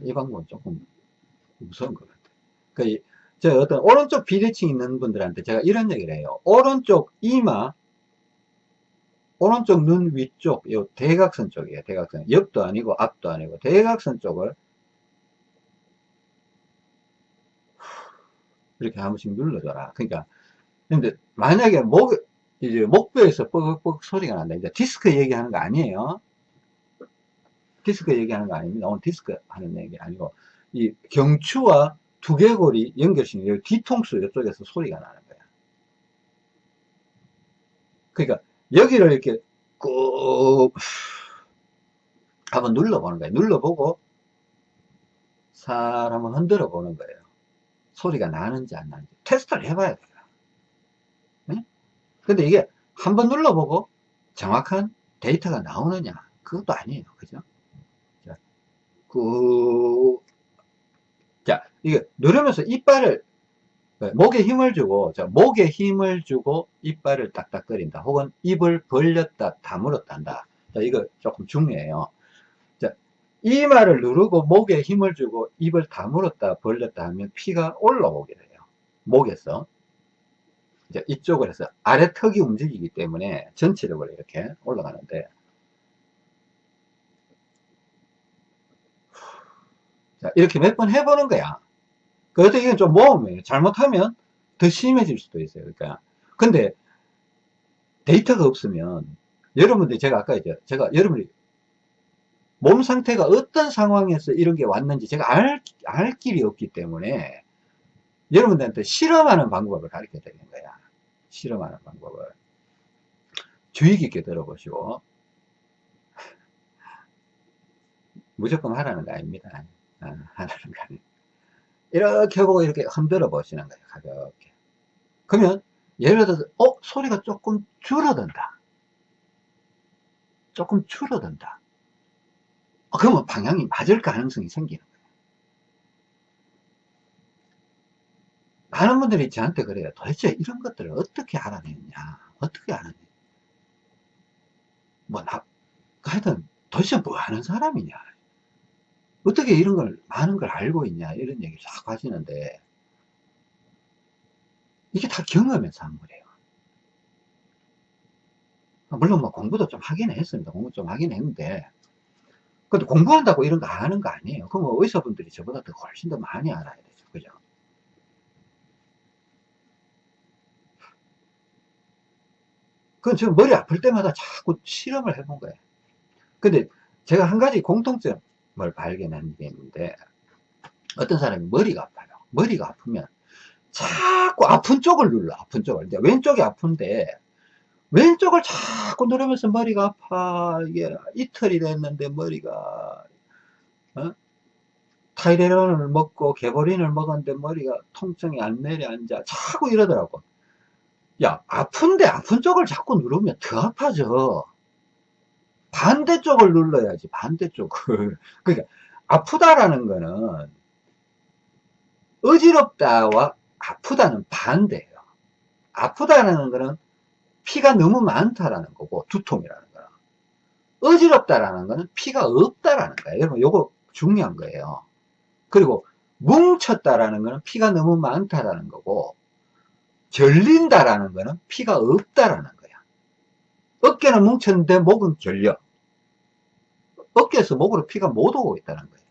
이 방법은 조금 무서운 것 같아요. 그, 저 어떤 오른쪽 비대칭 있는 분들한테 제가 이런 얘기를 해요. 오른쪽 이마, 오른쪽 눈 위쪽, 요 대각선 쪽이에요. 대각선. 옆도 아니고 앞도 아니고 대각선 쪽을 이렇게 한 번씩 눌러줘라. 그러니까, 근데 만약에 목, 이제 목뼈에서 뻐걱뻐걱 소리가 난다. 이제 디스크 얘기하는 거 아니에요. 디스크 얘기하는 거 아닙니다. 오늘 디스크 하는 얘기 아니고 이 경추와 두개골이 연결시킨 여 뒤통수 이쪽에서 소리가 나는 거야. 그러니까 여기를 이렇게 꾹 한번 눌러보는 거예요. 눌러보고 살 한번 흔들어 보는 거예요. 소리가 나는지 안 나는지 테스트를 해봐야 돼요. 네? 근데 이게 한번 눌러보고 정확한 데이터가 나오느냐 그것도 아니에요. 그죠? 그, 자, 이게 누르면서 이빨을, 네, 목에 힘을 주고, 자, 목에 힘을 주고 이빨을 딱딱거린다. 혹은 입을 벌렸다, 다물었다 한다. 자, 이거 조금 중요해요. 자, 이마를 누르고 목에 힘을 주고 입을 다물었다, 벌렸다 하면 피가 올라오게 돼요. 목에서. 이제 이쪽을 해서 아래 턱이 움직이기 때문에 전체적으로 이렇게 올라가는데, 자, 이렇게 몇 번 해보는 거야. 그래도 이건 좀 모험이에요. 잘못하면 더 심해질 수도 있어요. 그러니까. 근데 데이터가 없으면 여러분들 제가 아까 이제 제가 여러분이 몸 상태가 어떤 상황에서 이런 게 왔는지 제가 알, 알 길이 없기 때문에 여러분들한테 실험하는 방법을 가르쳐 드리는 거야. 실험하는 방법을. 주의 깊게 들어보시고 무조건 하라는 거 아닙니다. 아, 하라는 거 아니에요. 이렇게 보고 이렇게 흔들어 보시는 거예요. 가볍게. 그러면 예를 들어서 어? 소리가 조금 줄어든다. 조금 줄어든다. 어, 그러면 방향이 맞을 가능성이 생기는 거예요. 많은 분들이 저한테 그래요. 도대체 이런 것들을 어떻게 알아냈냐? 어떻게 알아냈냐? 뭐, 나, 하여튼, 도대체 뭐 하는 사람이냐? 어떻게 이런 걸 많은 걸 알고 있냐 이런 얘기를 자꾸 하시는데 이게 다 경험에서 한 거예요. 물론 뭐 공부도 좀 하긴 했습니다. 공부 좀 하긴 했는데 근데 공부한다고 이런 거 아는 거 아니에요. 그럼 뭐 의사분들이 저보다 더 훨씬 더 많이 알아야 되죠. 그죠? 그건 지금 머리 아플 때마다 자꾸 실험을 해본 거예요. 근데 제가 한 가지 공통점 뭘 발견한 게 있는데 어떤 사람이 머리가 아파요. 머리가 아프면 자꾸 아픈 쪽을 눌러 아픈 쪽을. 이제 왼쪽이 아픈데 왼쪽을 자꾸 누르면서 머리가 아파. 이게 이틀이 됐는데 머리가 어? 타이레놀을 먹고 개보린을 먹었는데 머리가 통증이 안 내려앉아 자꾸 이러더라고. 야 아픈데 아픈 쪽을 자꾸 누르면 더 아파져 반대쪽을 눌러야지 반대쪽을. 그러니까 아프다라는 거는 어지럽다와 아프다는 반대예요. 아프다는 거는 피가 너무 많다라는 거고 두통이라는 거는. 어지럽다라는 거는 피가 없다라는 거예요. 여러분 요거 중요한 거예요. 그리고 뭉쳤다라는 거는 피가 너무 많다라는 거고 결린다라는 거는 피가 없다라는 거야 어깨는 뭉쳤는데 목은 결려 어깨에서 목으로 피가 못 오고 있다는 거예요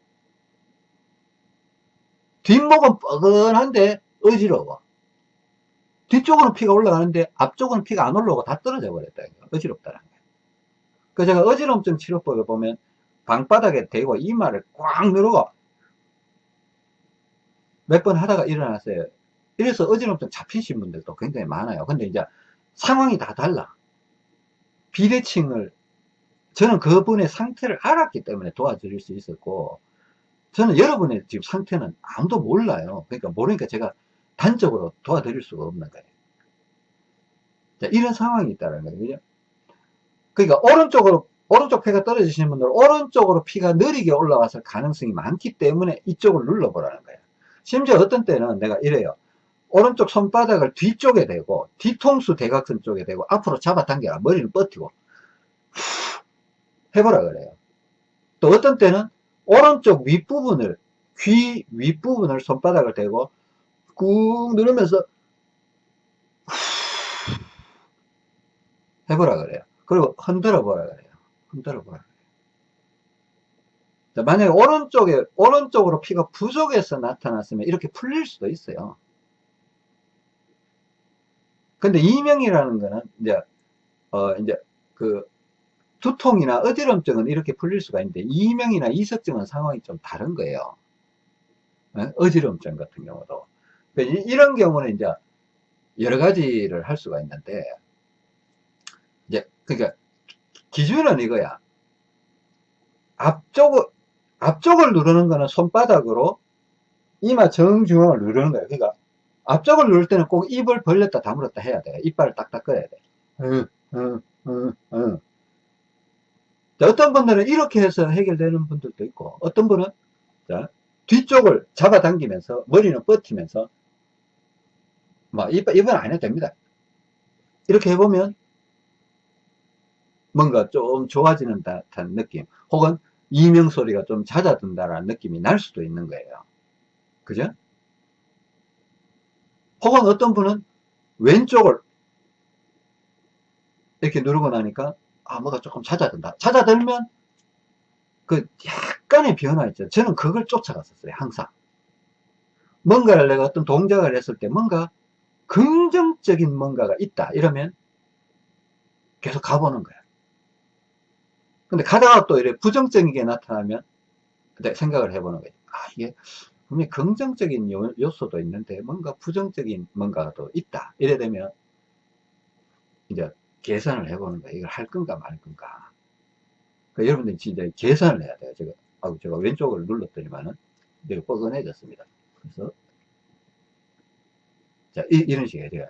뒷목은 뻐근한데 어지러워 뒤쪽으로 피가 올라가는데 앞쪽은 피가 안 올라오고 다 떨어져 버렸다 어지럽다는 거예요 그 제가 어지럼증 치료법에 보면 방바닥에 대고 이마를 꽉 누르고 몇 번 하다가 일어났어요. 이래서 어지럼증 잡히신 분들도 굉장히 많아요. 근데 이제 상황이 다 달라. 비대칭을 저는 그분의 상태를 알았기 때문에 도와드릴 수 있었고 저는 여러분의 지금 상태는 아무도 몰라요. 그러니까 모르니까 제가 단적으로 도와드릴 수가 없는 거예요. 자, 이런 상황이 있다는 거예요. 그러니까 오른쪽으로 오른쪽 폐가 떨어지시는 분들은 오른쪽으로 피가 느리게 올라왔을 가능성이 많기 때문에 이쪽을 눌러보라는 거예요. 심지어 어떤 때는 내가 이래요. 오른쪽 손바닥을 뒤쪽에 대고 뒤통수 대각선 쪽에 대고 앞으로 잡아당겨라 머리를 뻗히고 해보라 그래요. 또 어떤 때는 오른쪽 윗부분을 귀 윗부분을 손바닥을 대고 꾹 누르면서 해보라 그래요. 그리고 흔들어 보라 그래요. 흔들어 보라. 만약에 오른쪽에, 오른쪽으로 피가 부족해서 나타났으면 이렇게 풀릴 수도 있어요. 근데 이명이라는 거는 이제, 어, 이제 그 두통이나 어지럼증은 이렇게 풀릴 수가 있는데 이명이나 이석증은 상황이 좀 다른 거예요. 어? 어지럼증 같은 경우도. 이런 경우는 이제 여러 가지를 할 수가 있는데, 이제, 그러니까 기준은 이거야. 앞쪽, 앞쪽을 누르는 거는 손바닥으로 이마 정중앙을 누르는 거예요. 그러니까 앞쪽을 누를 때는 꼭 입을 벌렸다 다물었다 해야 돼. 이빨을 딱딱 꺼야 돼. 응, 응, 응, 응. 어떤 분들은 이렇게 해서 해결되는 분들도 있고 어떤 분은 자, 뒤쪽을 잡아당기면서 머리는 뻗히면서 뭐 입은 안 해도 됩니다. 이렇게 해보면 뭔가 좀 좋아지는 듯한 느낌 혹은 이명 소리가 좀 잦아든다라는 느낌이 날 수도 있는 거예요. 그죠? 혹은 어떤 분은 왼쪽을 이렇게 누르고 나니까 아 뭐가 조금 잦아든다. 잦아들면 그 약간의 변화 있죠. 저는 그걸 쫓아갔었어요. 항상. 뭔가를 내가 어떤 동작을 했을 때 뭔가 긍정적인 뭔가가 있다. 이러면 계속 가보는 거야. 근데 가다가 또 이래 부정적인 게 나타나면 생각을 해보는 거예요. 아, 이게 분명히 긍정적인 요소도 있는데 뭔가 부정적인 뭔가가 또 있다. 이래 되면 이제 계산을 해보는 거예요. 이걸 할 건가 말 건가. 그러니까 여러분들이 진짜 계산을 해야 돼요. 제가, 아, 제가 왼쪽을 눌렀더니만은 내가 뻐근해졌습니다. 그래서 자, 이, 런 식이에요. 제가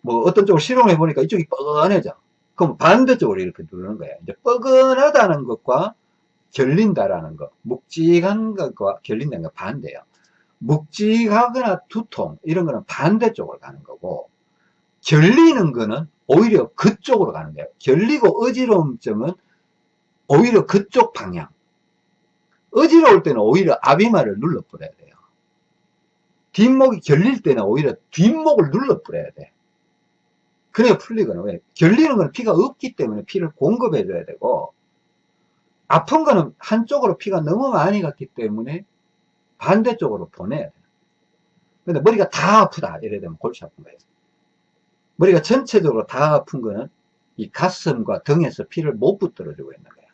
뭐 어떤 쪽을 실험해 보니까 이쪽이 뻐근해져. 그럼 반대쪽으로 이렇게 누르는 거예요. 이제 뻐근하다는 것과 결린다라는 것, 묵직한 것과 결린다는 것 반대예요. 묵직하거나 두통 이런 거는 반대쪽으로 가는 거고 결리는 거는 오히려 그쪽으로 가는 거예요. 결리고 어지러움증은 오히려 그쪽 방향. 어지러울 때는 오히려 아비마를 눌러버려야 돼요. 뒷목이 결릴 때는 오히려 뒷목을 눌러버려야 돼. 그래야 풀리거든. 왜? 결리는 건 피가 없기 때문에 피를 공급해 줘야 되고, 아픈 거는 한쪽으로 피가 너무 많이 갔기 때문에 반대쪽으로 보내야 돼. 근데 머리가 다 아프다. 이래 되면 골치 아픈 거예요. 머리가 전체적으로 다 아픈 거는 이 가슴과 등에서 피를 못 붙들어주고 있는 거야.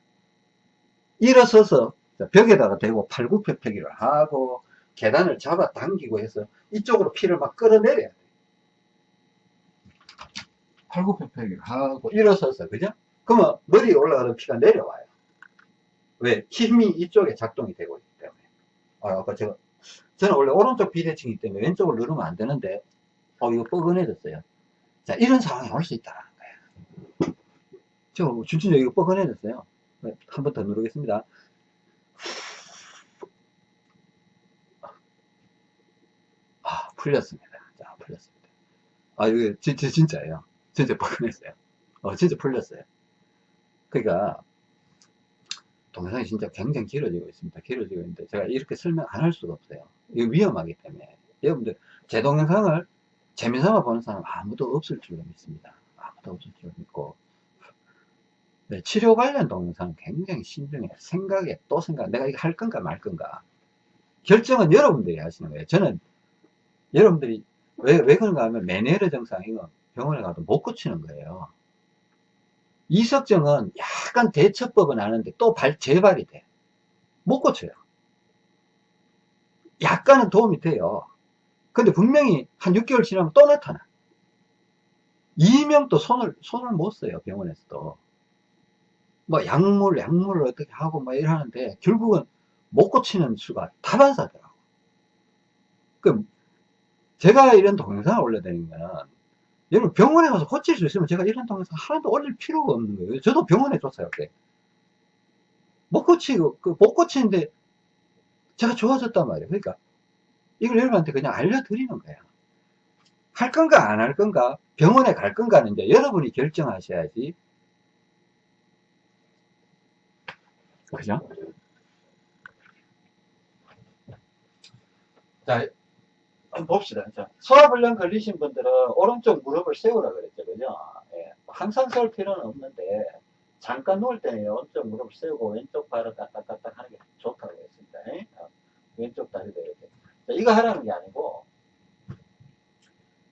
일어서서 벽에다가 대고 팔굽혀펴기를 하고 계단을 잡아 당기고 해서 이쪽으로 피를 막 끌어내려야 돼. 팔굽혀펴기 하고 일어서서 그죠? 그러면 머리에 올라가는 피가 내려와요. 왜? 힘이 이쪽에 작동이 되고 있기 때문에. 아, 아까 제가 저는 원래 오른쪽 비대칭이기 때문에 왼쪽을 누르면 안 되는데 어 이거 뻐근해졌어요. 자 이런 상황이 올 수 있다는 거예요. 저 진짜 이거 뻐근해졌어요. 한번 더 누르겠습니다. 아 풀렸습니다. 자 풀렸습니다. 아 이거 진짜 진짜예요. 진짜 뻐근했어요. 어 진짜 풀렸어요. 그러니까 동영상이 진짜 굉장히 길어지고 있습니다. 길어지고 있는데 제가 이렇게 설명 안 할 수가 없어요. 이거 위험하기 때문에 여러분들 제 동영상을 재미삼아 보는 사람 아무도 없을 줄로 믿습니다. 아무도 없을 줄로 믿고 네, 치료 관련 동영상 굉장히 신중해 생각에 또 생각 내가 이거 할 건가 말 건가 결정은 여러분들이 하시는 거예요. 저는 여러분들이 왜, 왜 그런가 하면 메네르 증상 이거 병원에 가도 못 고치는 거예요. 이석정은 약간 대처법은 아는데 또 발, 재발이 돼. 못 고쳐요. 약간은 도움이 돼요. 근데 분명히 한 6개월 지나면 또 나타나. 이명도 손을, 손을 못 써요, 병원에서도. 뭐, 약물, 약물을 어떻게 하고 뭐 이러는데, 결국은 못 고치는 수가 다반사더라고. 그, 제가 이런 동영상을 올려드리는 거는, 여러분 병원에 가서 고칠 수 있으면 제가 이런 동영상 하나도 올릴 필요가 없는 거예요. 저도 병원에 줬어요, 그때. 못 고치고, 그, 못 고치는데, 제가 좋아졌단 말이에요. 그러니까, 이걸 여러분한테 그냥 알려드리는 거야. 할 건가 안 할 건가 병원에 갈 건가는 이제 여러분이 결정하셔야지 그죠? 자 한번 봅시다 자, 소화불량 걸리신 분들은 오른쪽 무릎을 세우라 그랬죠 그죠? 예, 항상 세울 필요는 없는데 잠깐 누울 때는 오른쪽 무릎을 세우고 왼쪽 발을 까딱까딱 하는 게 좋다고 했습니다 예? 왼쪽 다리도 이렇게 이거 하라는 게 아니고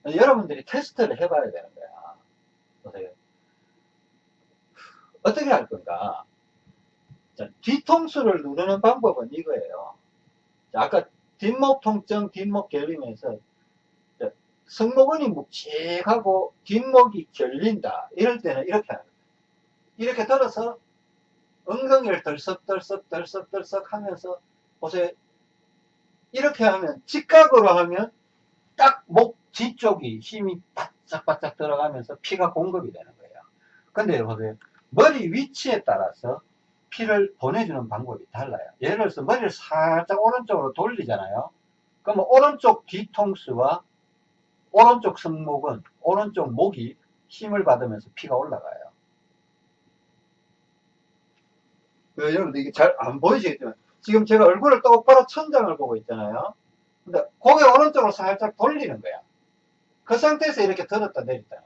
여러분들이 테스트를 해봐야 되는 거야. 보세요. 어떻게 할 건가? 자, 뒤통수를 누르는 방법은 이거예요. 자, 아까 뒷목 통증, 뒷목 결림에서 승모근이 묵직하고 뒷목이 결린다. 이럴 때는 이렇게 하는 거예요. 이렇게 들어서 엉덩이를 덜썩덜썩 덜썩 덜썩 하면서 보세요. 이렇게 하면 직각으로 하면 딱 목 뒤쪽이 힘이 바짝바짝 들어가면서 피가 공급이 되는 거예요. 근데 보세요. 머리 위치에 따라서 피를 보내주는 방법이 달라요. 예를 들어서 머리를 살짝 오른쪽으로 돌리잖아요. 그러면 오른쪽 뒤통수와 오른쪽 승목은 오른쪽 목이 힘을 받으면서 피가 올라가요. 여러분들 이게 잘 안 보이시겠지만 지금 제가 얼굴을 똑바로 천장을 보고 있잖아요. 근데 고개 오른쪽으로 살짝 돌리는 거야. 그 상태에서 이렇게 들었다 내렸다.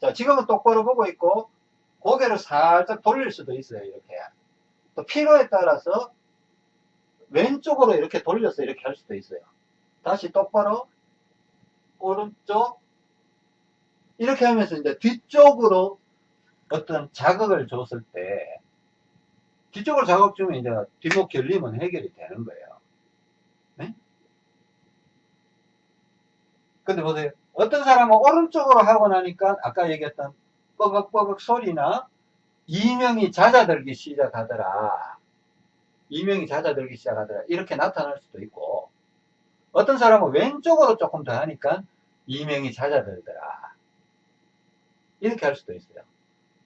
자, 지금은 똑바로 보고 있고, 고개를 살짝 돌릴 수도 있어요, 이렇게. 또 필요에 따라서 왼쪽으로 이렇게 돌려서 이렇게 할 수도 있어요. 다시 똑바로, 오른쪽, 이렇게 하면서 이제 뒤쪽으로 어떤 자극을 줬을 때, 뒤쪽으로 자극 주면 이제 뒷목 결림은 해결이 되는 거예요. 네? 근데 보세요. 어떤 사람은 오른쪽으로 하고 나니까 아까 얘기했던 뻐걱뻐걱 소리나 이명이 잦아들기 시작하더라. 이명이 잦아들기 시작하더라. 이렇게 나타날 수도 있고 어떤 사람은 왼쪽으로 조금 더 하니까 이명이 잦아들더라. 이렇게 할 수도 있어요.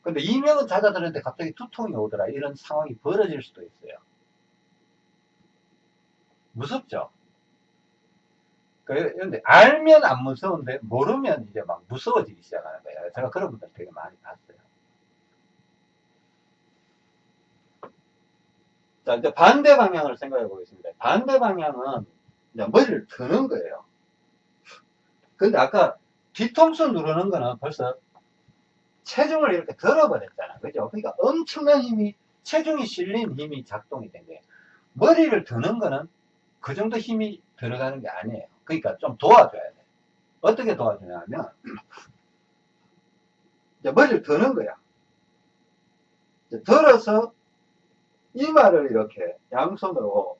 근데 이명은 잦아들었는데 갑자기 두통이 오더라. 이런 상황이 벌어질 수도 있어요. 무섭죠? 그런데 알면 안 무서운데 모르면 이제 막 무서워지기 시작하는 거예요. 제가 그런 분들 되게 많이 봤어요. 자, 이제 반대 방향을 생각해 보겠습니다. 반대 방향은 머리를 드는 거예요. 근데 아까 뒤통수 누르는 거는 벌써 체중을 이렇게 들어버렸잖아. 그죠? 그러니까 엄청난 힘이, 체중이 실린 힘이 작동이 된 거예요. 머리를 드는 거는 그 정도 힘이 들어가는 게 아니에요. 그러니까 좀 도와줘야 돼. 어떻게 도와주냐 하면, 머리를 드는 거야. 들어서 이마를 이렇게 양손으로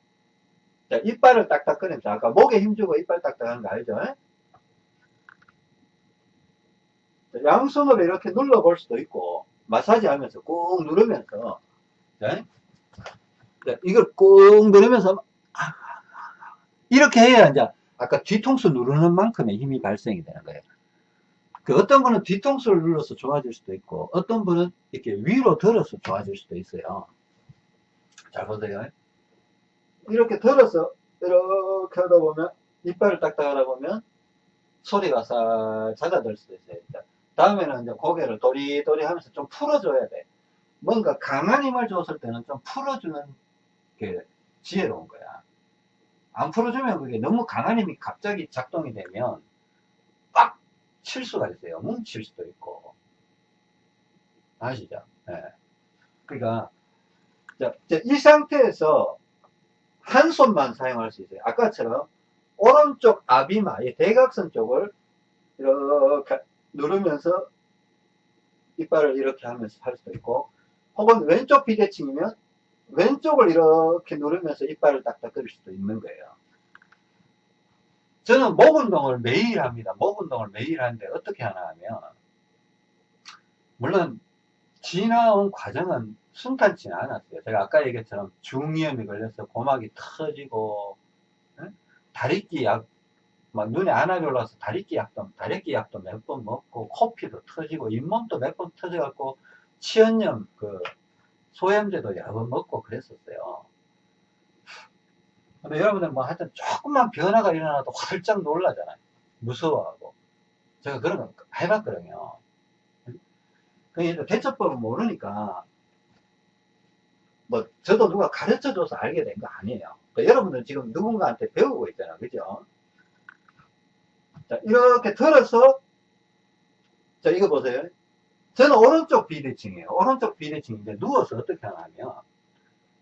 자, 이빨을 딱딱 꺼내면서 아까 목에 힘주고 이빨 딱딱 하는 거 알죠? 자, 양손으로 이렇게 눌러볼 수도 있고 마사지 하면서 꾹 누르면서 자, 자, 이걸 꾹 누르면서 이렇게 해야 이제 아까 뒤통수 누르는 만큼의 힘이 발생이 되는 거예요. 그 어떤 분은 뒤통수를 눌러서 좋아질 수도 있고 어떤 분은 이렇게 위로 들어서 좋아질 수도 있어요. 잘 보세요. 이렇게 들어서 이렇게 하다 보면 이빨을 딱딱 하다 보면 소리가 살 잦아들 수도 있어요. 자, 다음에는 이제 고개를 도리도리 하면서 좀 풀어줘야 돼. 뭔가 강한 힘을 줬을 때는 좀 풀어주는 게 지혜로운 거야. 안 풀어주면 그게 너무 강한 힘이 갑자기 작동이 되면 빡 칠 수가 있어요. 뭉칠 수도 있고. 아시죠? 예. 그러니까 자, 이 상태에서 한 손만 사용할 수 있어요. 아까처럼 오른쪽 아비마, 이 대각선 쪽을 이렇게 누르면서 이빨을 이렇게 하면서 할 수도 있고 혹은 왼쪽 비대칭이면 왼쪽을 이렇게 누르면서 이빨을 딱딱 그릴 수도 있는 거예요. 저는 목 운동을 매일 합니다. 목 운동을 매일 하는데 어떻게 하나 하면 물론 지나온 과정은 순탄치는 않았어요. 제가 아까 얘기했처럼 중이염이 걸려서 고막이 터지고 다리끼 약, 막 눈에 안압이 올라서 다리끼 약도 다리끼 약도 몇 번 먹고 코피도 터지고 잇몸도 몇 번 터져갖고 치연염 그 소염제도 여러 번 먹고 그랬었어요. 근데 여러분들 뭐 하여튼 조금만 변화가 일어나도 활짝 놀라잖아요. 무서워하고. 제가 그런 거 해봤거든요. 그러니까 대처법을 모르니까 뭐 저도 누가 가르쳐줘서 알게 된 거 아니에요. 그러니까 여러분들 지금 누군가한테 배우고 있잖아. 그죠? 자, 이렇게 들어서 자, 이거 보세요. 저는 오른쪽 비대칭이에요. 오른쪽 비대칭인데 누워서 어떻게 하냐면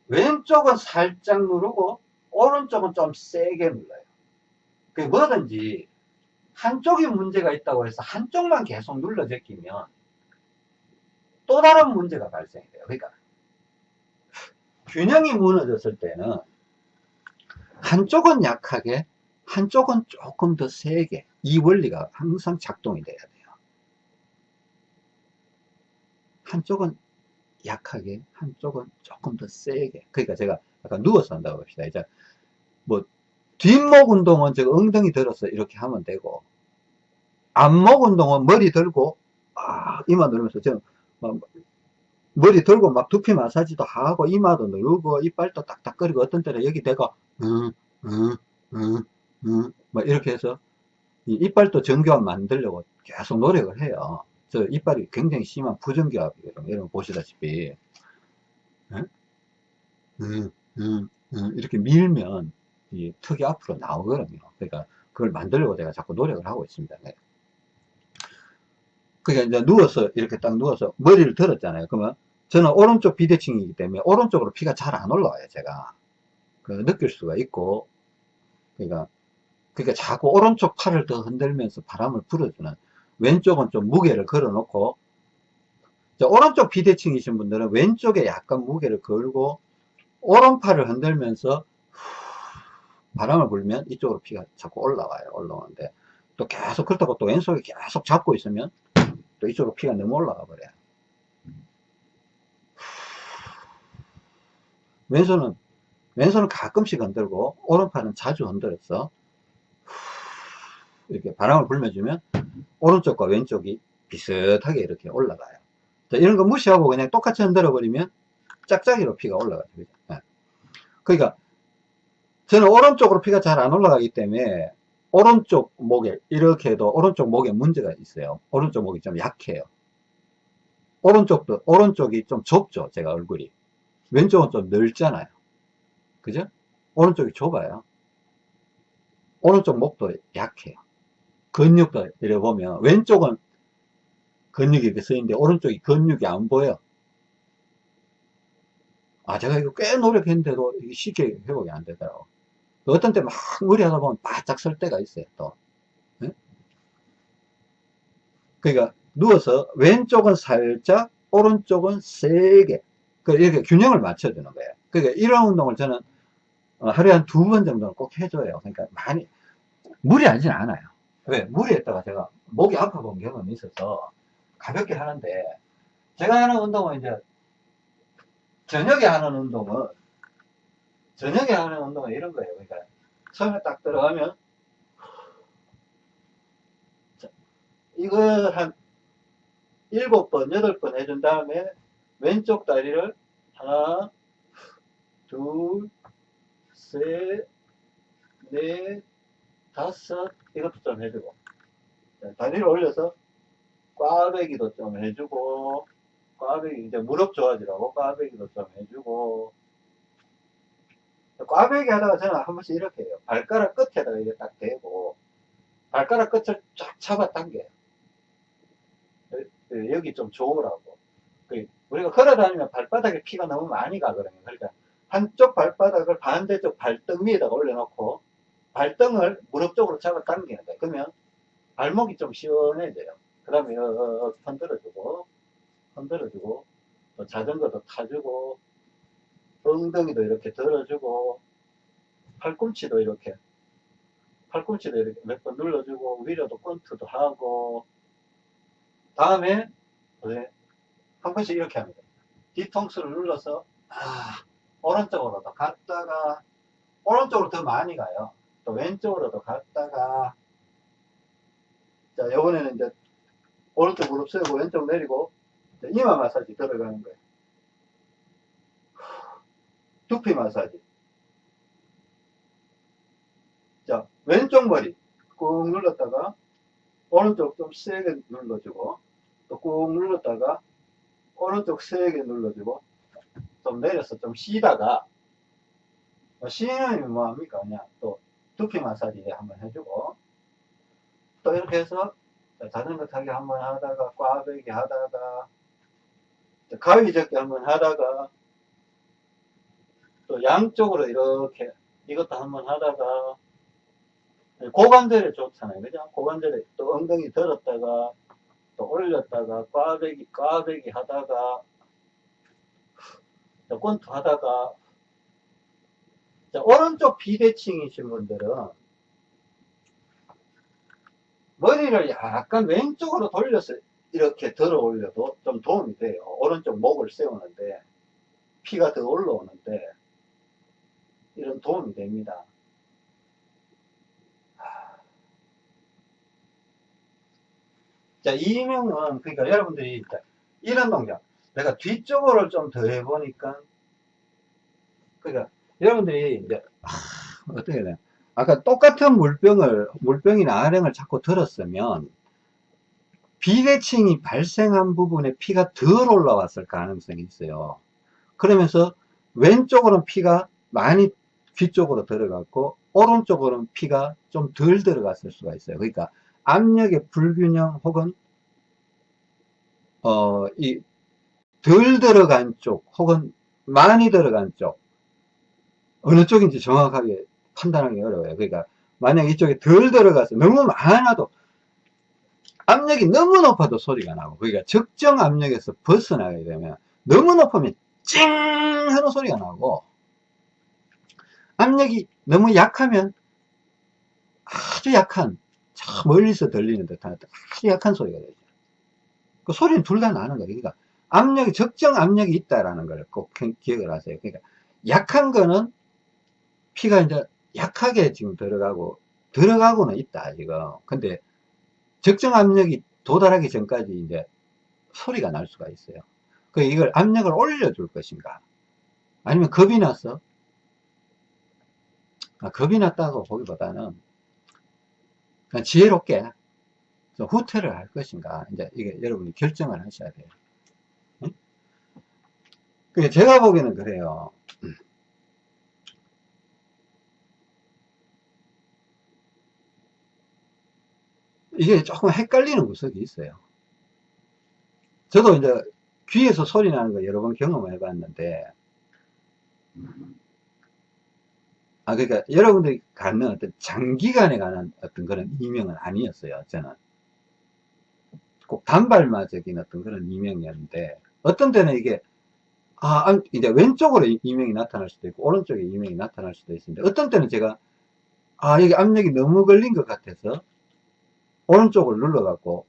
왼쪽은 살짝 누르고 오른쪽은 좀 세게 눌러요. 그 뭐든지 한쪽이 문제가 있다고 해서 한쪽만 계속 눌러 제끼면 또 다른 문제가 발생이 돼요. 그러니까 균형이 무너졌을 때는 한쪽은 약하게 한쪽은 조금 더 세게 이 원리가 항상 작동이 돼야 돼요. 한쪽은 약하게 한쪽은 조금 더 세게 그러니까 제가 약간 누워서 한다고 합시다. 이제 뭐 뒷목 운동은 제가 엉덩이 들어서 이렇게 하면 되고 앞목 운동은 머리 들고 아 이마 누르면서 지금 막 머리 들고 막 두피 마사지도 하고 이마도 누르고 이빨도 딱딱거리고 어떤 때는 여기 대고 응응응응막 이렇게 해서 이 이빨도 정교함 만들려고 계속 노력을 해요. 저 이빨이 굉장히 심한 부정교합이에요. 여러분 보시다시피 응? 응, 응, 응, 이렇게 밀면 이 턱이 앞으로 나오거든요. 그러니까 그걸 만들려고 제가 자꾸 노력을 하고 있습니다. 네. 그러니까 이제 누워서 이렇게 딱 누워서 머리를 들었잖아요. 그러면 저는 오른쪽 비대칭이기 때문에 오른쪽으로 피가 잘 안 올라와요. 제가 그 느낄 수가 있고 그러니까 그러니까 자꾸 오른쪽 팔을 더 흔들면서 바람을 불어주는 왼쪽은 좀 무게를 걸어 놓고 오른쪽 비대칭이신 분들은 왼쪽에 약간 무게를 걸고 오른팔을 흔들면서 바람을 불면 이쪽으로 피가 자꾸 올라와요. 올라오는데 또 계속 그렇다고 또 왼손에 계속 잡고 있으면 또 이쪽으로 피가 너무 올라가 버려요. 왼손은 왼손은 가끔씩 흔들고 오른팔은 자주 흔들어서 이렇게 바람을 불면주면 오른쪽과 왼쪽이 비슷하게 이렇게 올라가요. 자, 이런 거 무시하고 그냥 똑같이 흔들어 버리면 짝짝이로 피가 올라가죠. 네. 그러니까 저는 오른쪽으로 피가 잘 안 올라가기 때문에 오른쪽 목에 이렇게 해도 오른쪽 목에 문제가 있어요. 오른쪽 목이 좀 약해요. 오른쪽도 오른쪽이 좀 좁죠. 제가 얼굴이 왼쪽은 좀 넓잖아요. 그죠? 오른쪽이 좁아요. 오른쪽 목도 약해요. 근육도 이래 보면 왼쪽은 근육이 이렇게 쓰이는데 오른쪽이 근육이 안 보여. 아 제가 이거 꽤 노력했는데도 쉽게 회복이 안 되더라고. 어떤 때 막 무리하다 보면 바짝 설 때가 있어요, 또. 네? 그러니까 누워서 왼쪽은 살짝, 오른쪽은 세게, 그 이렇게 균형을 맞춰주는 거예요. 그러니까 이런 운동을 저는 어, 하루에 한 두 번 정도는 꼭 해줘요. 그러니까 많이, 무리하진 않아요. 왜? 무리했다가 제가 목이 아파 본 경험이 있어서 가볍게 하는데, 제가 하는 운동은 이제, 저녁에 하는 운동은, 저녁에 하는 운동은 이런 거예요. 그러니까, 처음에 딱 들어가면, 자, 이거 한 일곱 번, 여덟 번 해준 다음에, 왼쪽 다리를 하나, 둘, 셋, 넷, 다섯, 이것도 좀 해주고. 자, 다리를 올려서 꽈배기도 좀 해주고, 꽈배기, 이제 무릎 좋아지라고 꽈배기도 좀 해주고, 꽈배기 하다가 저는 한 번씩 이렇게 해요. 발가락 끝에다가 이게 딱 대고, 발가락 끝을 쫙 잡아 당겨요. 여기 좀 좋으라고. 그 우리가 걸어 다니면 발바닥에 피가 너무 많이 가거든요. 그러니까 한쪽 발바닥을 반대쪽 발등 위에다가 올려놓고 발등을 무릎 쪽으로 잡아 당기는 거예요. 그러면 발목이 좀 시원해져요. 그 다음에 어, 흔들어주고 흔들어주고 또 자전거도 타주고 엉덩이도 이렇게 들어주고 팔꿈치도 이렇게 팔꿈치도 이렇게 몇 번 눌러주고 위로도 권투도 하고 다음에 네, 한 번씩 이렇게 합니다. 뒤통수를 눌러서 아, 오른쪽으로도 갔다가 오른쪽으로 더 많이 가요. 또 왼쪽으로도 갔다가 자 이번에는 이제 오른쪽 무릎 세우고 왼쪽 내리고 이마 마사지 들어가는 거예요. 두피 마사지. 자 왼쪽 머리 꾹 눌렀다가 오른쪽 좀 세게 눌러주고 또 꾹 눌렀다가 오른쪽 세게 눌러주고 좀 내려서 좀 쉬다가 뭐 쉬는 뭐합니까 그냥 또 두피 마사지 한번 해주고 또 이렇게 해서 자전거 타기 한번 하다가 꽈배기 하다가 가위 접기 한번 하다가 또 양쪽으로 이렇게 이것도 한번 하다가 고관절에 좋잖아요. 그죠? 고관절에 또 엉덩이 들었다가 또 올렸다가 꽈배기 꽈배기 하다가 권투 하다가 자, 오른쪽 비대칭이신 분들은 머리를 약간 왼쪽으로 돌려서 이렇게 들어 올려도 좀 도움이 돼요. 오른쪽 목을 세우는데 피가 더 올라오는데 이런 도움이 됩니다. 자, 이명은, 그러니까 여러분들이, 이런 동작. 내가 뒤쪽으로 좀 더 해보니까, 그러니까, 여러분들이, 이제, 아, 어떻게 해야 되나. 아까 똑같은 물병을, 물병이나 아령을 자꾸 들었으면, 비대칭이 발생한 부분에 피가 덜 올라왔을 가능성이 있어요. 그러면서, 왼쪽으로는 피가 많이 귀 쪽으로 들어갔고, 오른쪽으로는 피가 좀 덜 들어갔을 수가 있어요. 그러니까, 압력의 불균형 혹은 어, 이 덜 들어간 쪽 혹은 많이 들어간 쪽 어느 쪽인지 정확하게 판단하기 어려워요. 그러니까 만약 이쪽에 덜 들어가서 너무 많아도 압력이 너무 높아도 소리가 나고 그러니까 적정 압력에서 벗어나게 되면 너무 높으면 찡 하는 소리가 나고 압력이 너무 약하면 아주 약한 저 멀리서 들리는 듯한 아주 약한 소리가 되죠. 그 소리는 둘 다 나는 거예요. 그러니까 압력이, 적정 압력이 있다라는 걸 꼭 기억을 하세요. 그러니까 약한 거는 피가 이제 약하게 지금 들어가고, 들어가고는 있다, 지금. 근데 적정 압력이 도달하기 전까지 이제 소리가 날 수가 있어요. 그 이걸 압력을 올려줄 것인가? 아니면 겁이 나서? 아, 겁이 났다고 보기보다는 그냥 지혜롭게 후퇴를 할 것인가 이제 이게 여러분이 결정을 하셔야 돼요. 응? 그 제가 보기에는 그래요. 이게 조금 헷갈리는 구석이 있어요. 저도 이제 귀에서 소리 나는 거 여러 번 경험해 봤는데 아, 그러니까 여러분들이 갖는 어떤 장기간에 관한 어떤 그런 이명은 아니었어요, 저는. 꼭 단발마적인 어떤 그런 이명이었는데, 어떤 때는 이게, 아, 아, 안- 이제 왼쪽으로 이- 이명이 나타날 수도 있고, 오른쪽에 이명이 나타날 수도 있습니다. 어떤 때는 제가, 아, 여기 압력이 너무 걸린 것 같아서, 오른쪽을 눌러갖고,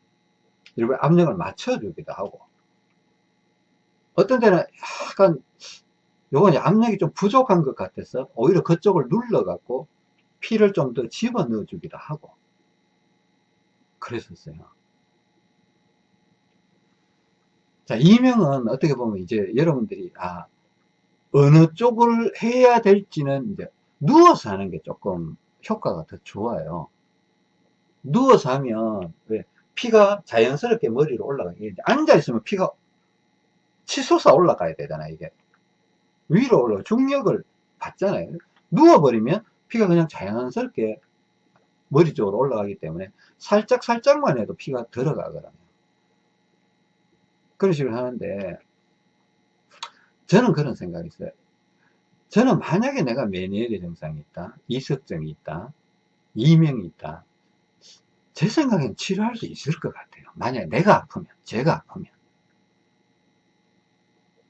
이렇게 압력을 맞춰주기도 하고, 어떤 때는 약간, 요건 압력이 좀 부족한 것 같아서, 오히려 그쪽을 눌러갖고, 피를 좀 더 집어 넣어 주기도 하고, 그랬었어요. 자, 이명은 어떻게 보면 이제 여러분들이, 아, 어느 쪽을 해야 될지는 이제 누워서 하는 게 조금 효과가 더 좋아요. 누워서 하면 왜 피가 자연스럽게 머리로 올라가게 앉아 있으면 피가 치솟아 올라가야 되잖아요. 이게 위로 올라 중력을 받잖아요. 누워버리면 피가 그냥 자연스럽게 머리 쪽으로 올라가기 때문에 살짝 살짝만 해도 피가 들어가거든요. 그런 식으로 하는데 저는 그런 생각이 있어요. 저는 만약에 내가 메니에르 증상이 있다, 이석증이 있다, 이명이 있다, 제 생각엔 치료할 수 있을 것 같아요. 만약에 내가 아프면, 제가 아프면.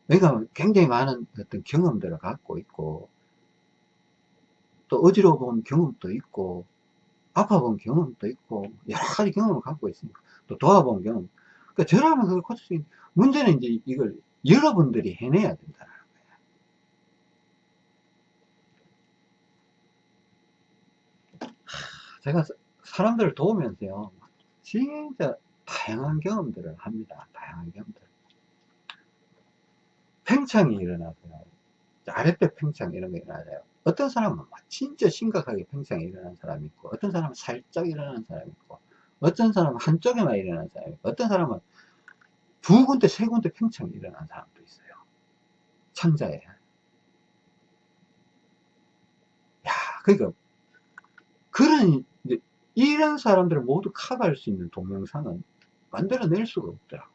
내가 굉장히 많은 어떤 경험들을 갖고 있고, 또 어지러워 본 경험도 있고, 아파 본 경험도 있고, 여러 가지 경험을 갖고 있으니까, 또 도와본 경험. 그러니까 저라면 그걸 고칠 수 있는, 문제는 이제 이걸 여러분들이 해내야 된다. 제가 사람들을 도우면서요, 진짜 다양한 경험들을 합니다. 다양한 경험들. 팽창이 일어나서요. 아랫배 팽창 이런 게 일어나요. 어떤 사람은 진짜 심각하게 팽창이 일어나는 사람이 있고, 어떤 사람은 살짝 일어나는 사람이 있고, 어떤 사람은 한쪽에만 일어나는 사람이 있고, 어떤 사람은 두 군데, 세 군데 팽창이 일어나는 사람도 있어요. 창자에. 야, 그러니까, 그런, 이런 사람들을 모두 커버할 수 있는 동영상은 만들어낼 수가 없더라고.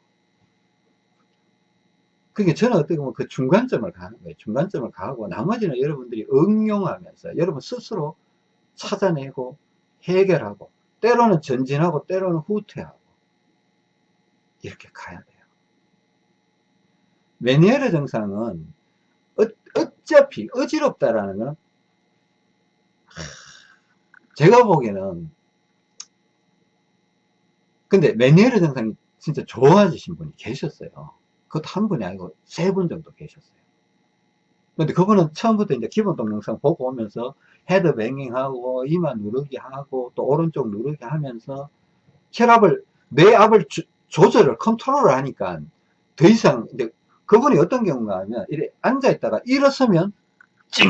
그게 저는 어떻게 보면 그 중간점을 가는 거예요. 중간점을 가고 나머지는 여러분들이 응용하면서 여러분 스스로 찾아내고 해결하고 때로는 전진하고 때로는 후퇴하고 이렇게 가야 돼요. 메니에르 증상은 어, 어차피 어지럽다라는 건 제가 보기에는 근데 메니에르 증상이 진짜 좋아지신 분이 계셨어요. 그것도 한 분이 아니고 세 분 정도 계셨어요. 근데 그분은 처음부터 이제 기본 동영상 보고 오면서 head banging하고 이마 누르기 하고 또 오른쪽 누르기 하면서 혈압을 뇌압을 주, 조절을 컨트롤을 하니까 더 이상 이제 그분이 어떤 경우가 하면 이래 앉아 있다가 일어서면 찡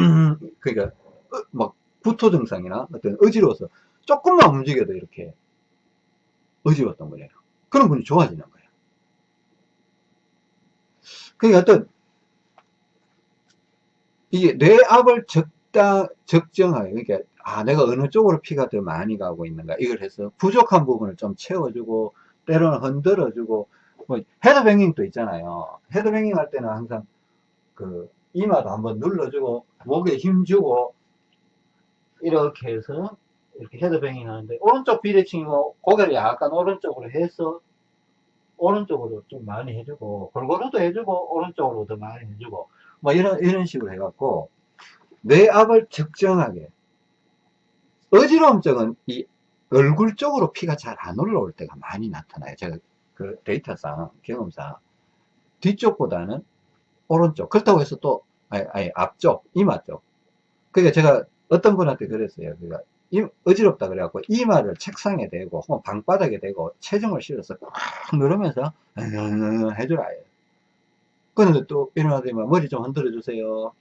어, 막 구토 증상이나 어떤 어지러워서 조금만 움직여도 이렇게 어지러웠던 거예요. 그런 분이 좋아지는 거예요. 그게 어떤 이게 뇌압을 적당 적정하게 그러니까 아 내가 어느 쪽으로 피가 더 많이 가고 있는가 이걸 해서 부족한 부분을 좀 채워주고 때로는 흔들어주고 뭐 헤드뱅잉도 있잖아요. 헤드뱅잉 할 때는 항상 그 이마도 한번 눌러주고 목에 힘주고 이렇게 해서 이렇게 헤드뱅잉 하는데 오른쪽 비대칭이고 고개를 약간 오른쪽으로 해서 오른쪽으로 좀 많이 해주고 골고루도 해주고 오른쪽으로 더 많이 해주고 뭐 이런 이런 식으로 해갖고 뇌압을 적정하게 어지러움 쪽은 이 얼굴 쪽으로 피가 잘 안 올라올 때가 많이 나타나요. 제가 그 데이터상 경험상 뒤쪽보다는 오른쪽 그렇다고 해서 또 아니, 아니 앞쪽 이마 쪽 그러니까 제가 어떤 분한테 그랬어요. 그러니까 이, 어지럽다 그래갖고 이마를 책상에 대고 혹은 방바닥에 대고 체중을 실어서 꽉 누르면서 해주라. 그런데 또 일어나더니 머리 좀 흔들어 주세요.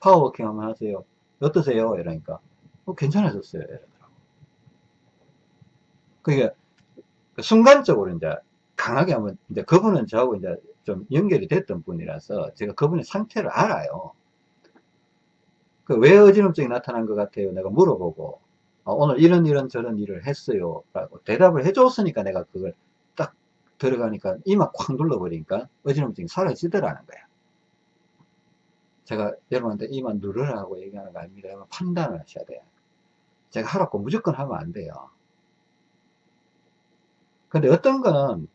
파워워킹 한번 하세요. 어떠세요? 이러니까 어, 괜찮아졌어요. 이러더라고. 그러니까 순간적으로 이제 강하게 하면 이제 그분은 저하고 이제 좀 연결이 됐던 분이라서 제가 그분의 상태를 알아요 그 왜 어지럼증이 나타난 것 같아요? 내가 물어보고 어, 오늘 이런 이런 저런 일을 했어요 라고 대답을 해줬으니까 내가 그걸 딱 들어가니까 이마 콱 눌러버리니까 어지럼증이 사라지더라는 거야 제가 여러분한테 이마 누르라고 얘기하는 거 아닙니다 판단을 하셔야 돼요 제가 하라고 무조건 하면 안 돼요 근데 어떤 거는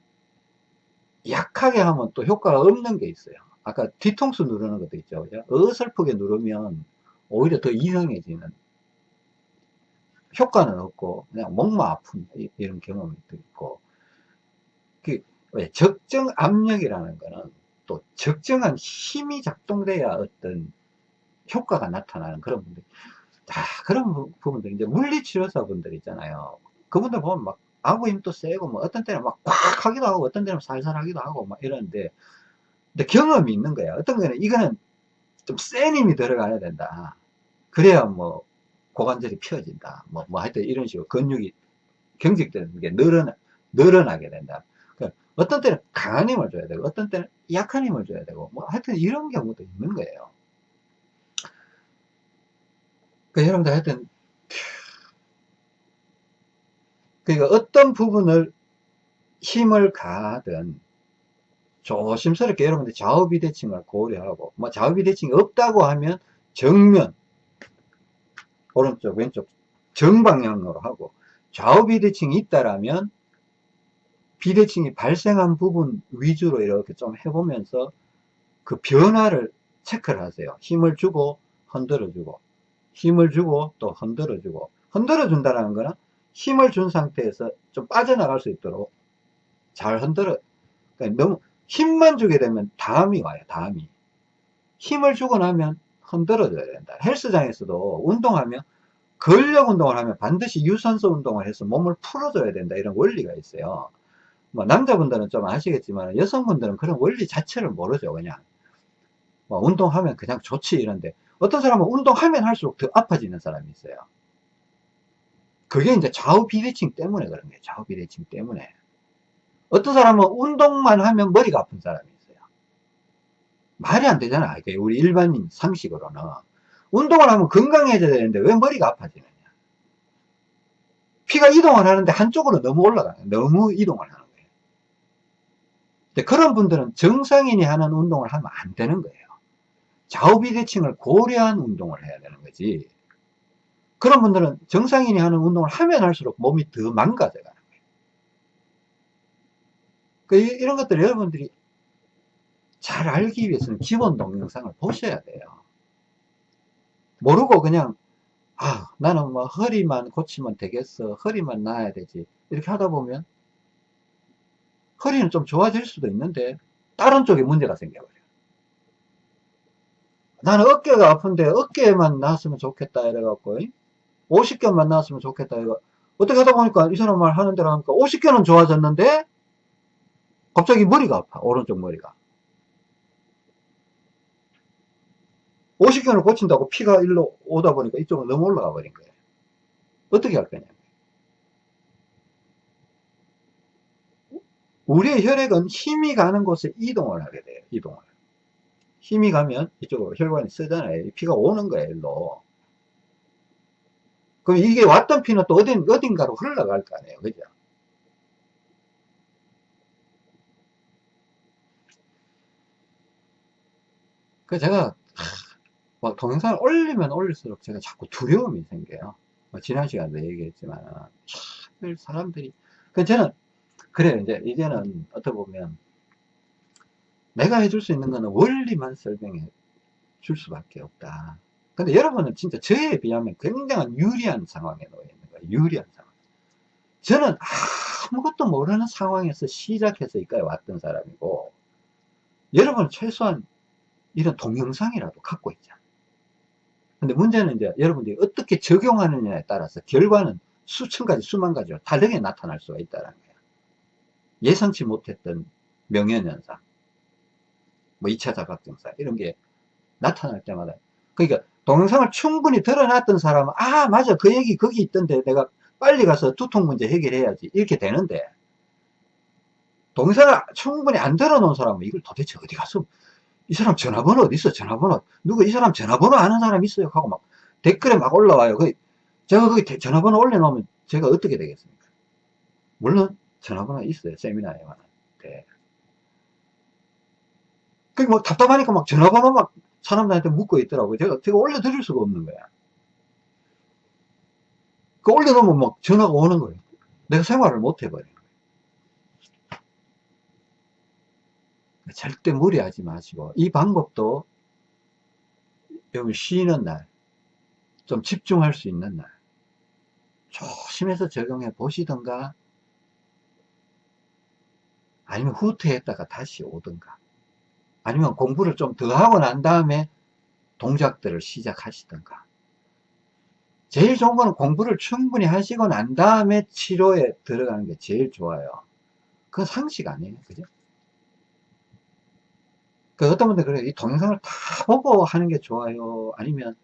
약하게 하면 또 효과가 없는 게 있어요 아까 뒤통수 누르는 것도 있죠. 그죠? 어설프게 누르면 오히려 더 이상해지는 효과는 없고 그냥 목만 아픈 이- 이런 경험이 또 있고. 그왜 적정 압력이라는 거는 또 적정한 힘이 작동돼야 어떤 효과가 나타나는 그런 분들. 자 그런 부- 부분들 이제 물리치료사 분들 있잖아요. 그분들 보면 막 아구 힘도 세고 뭐 어떤 때는 막 꽉 하기도 하고 어떤 때는 살살 하기도 하고 막 이러는데 근데 경험이 있는 거야 어떤 거는 이거는 좀 센 힘이 들어가야 된다. 그래야 뭐 고관절이 펴진다. 뭐, 뭐 하여튼 이런 식으로 근육이 경직되는 게 늘어나, 늘어나게 된다. 그러니까 어떤 때는 강한 힘을 줘야 되고 어떤 때는 약한 힘을 줘야 되고 뭐 하여튼 이런 경우도 있는 거예요. 그 여러분들 하여튼 그러니까 어떤 부분을 힘을 가하든 조심스럽게 여러분들 좌우비대칭을 고려하고 뭐 좌우비대칭이 없다고 하면 정면 오른쪽 왼쪽 정방향으로 하고 좌우비대칭이 있다라면 비대칭이 발생한 부분 위주로 이렇게 좀 해보면서 그 변화를 체크를 하세요. 힘을 주고 흔들어 주고 힘을 주고 또 흔들어 주고. 흔들어 준다는 거는 힘을 준 상태에서 좀 빠져나갈 수 있도록 잘 흔들어. 그러니까 너무 힘만 주게 되면 다음이 와요 다음이. 힘을 주고 나면 흔들어 줘야 된다. 헬스장에서도 운동하면 근력 운동을 하면 반드시 유산소 운동을 해서 몸을 풀어줘야 된다. 이런 원리가 있어요. 뭐 남자분들은 좀 아시겠지만 여성분들은 그런 원리 자체를 모르죠 그냥. 뭐 운동하면 그냥 좋지 이런데. 어떤 사람은 운동하면 할수록 더 아파지는 사람이 있어요. 그게 이제 좌우 비대칭 때문에 그런 거예요 좌우 비대칭 때문에 어떤 사람은 운동만 하면 머리가 아픈 사람이 있어요. 말이 안 되잖아. 우리 일반인 상식으로는. 운동을 하면 건강해져야 되는데 왜 머리가 아파지느냐. 피가 이동을 하는데 한쪽으로 너무 올라가요. 너무 이동을 하는 거예요. 근데 그런 분들은 정상인이 하는 운동을 하면 안 되는 거예요. 좌우 비대칭을 고려한 운동을 해야 되는 거지. 그런 분들은 정상인이 하는 운동을 하면 할수록 몸이 더 망가져 가는 거예요 그 이런 것들 여러분들이 잘 알기 위해서는 기본 동영상을 보셔야 돼요. 모르고 그냥 아 나는 뭐 허리만 고치면 되겠어 허리만 나아야 되지 이렇게 하다 보면 허리는 좀 좋아질 수도 있는데 다른 쪽에 문제가 생겨버려요. 나는 어깨가 아픈데 어깨만 나았으면 좋겠다 이래갖고 50견만 나았으면 좋겠다 이거 어떻게 하다 보니까 이 사람 말 하는 대로 하니까 50견은 좋아졌는데 갑자기 머리가 아파 오른쪽 머리가. 50견을 고친다고 피가 일로 오다 보니까 이쪽으로 너무 올라가 버린 거예요. 어떻게 할 거냐? 우리의 혈액은 힘이 가는 곳에 이동을 하게 돼요 이동을. 힘이 가면 이쪽으로 혈관이 쓰잖아요. 피가 오는 거예요 일로. 그럼 이게 왔던 피는 또 어딘, 어딘가로 흘러갈 거 아니에요 그죠 그 제가 막 동영상을 올리면 올릴수록 제가 자꾸 두려움이 생겨요. 뭐 지난 시간에 얘기했지만 참 사람들이. 그 저는 그래요. 이제 이제는 어떻게 보면 내가 해줄 수 있는 거는 원리만 설명해 줄 수밖에 없다. 근데 여러분은 진짜 저에 비하면 굉장한 유리한 상황에 놓여 있는 거예요. 유리한 상황. 저는 아무것도 모르는 상황에서 시작해서 여기까지 왔던 사람이고 여러분은 최소한 이런 동영상이라도 갖고 있잖아 근데 문제는 이제 여러분들이 어떻게 적용하느냐에 따라서 결과는 수천 가지 수만 가지로 다르게 나타날 수가 있다는 거예요 예상치 못했던 명현현상 뭐 2차 자각증상 이런 게 나타날 때마다. 그러니까 동영상을 충분히 드러났던 사람은 아 맞아. 그 얘기 거기 있던데 내가 빨리 가서 두통 문제 해결해야지. 이렇게 되는데 동영상을 충분히 안 들어놓은 사람은 이걸 도대체 어디 가서 이 사람 전화번호 어디 있어? 전화번호. 누구 이 사람 전화번호 아는 사람 있어요? 하고 막 댓글에 막 올라와요. 그 제가 거기 전화번호 올려놓으면 제가 어떻게 되겠습니까? 물론 전화번호 있어요. 세미나에 관한데. 그게 뭐 답답하니까 막 전화번호 막 사람들한테 묻고 있더라고요. 제가 제가 올려드릴 수가 없는 거야. 그 올려놓으면 막 전화가 오는 거예요. 내가 생활을 못 해버려 절대 무리하지 마시고 이 방법도 여러분 쉬는 날 좀 집중할 수 있는 날 조심해서 적용해 보시던가 아니면 후퇴했다가 다시 오든가 아니면 공부를 좀 더 하고 난 다음에 동작들을 시작하시던가. 제일 좋은 거는 공부를 충분히 하시고 난 다음에 치료에 들어가는 게 제일 좋아요. 그건 상식 아니에요. 그죠? 그 어떤 분들 그래요? 이 동영상을 다 보고 하는 게 좋아요? 아니면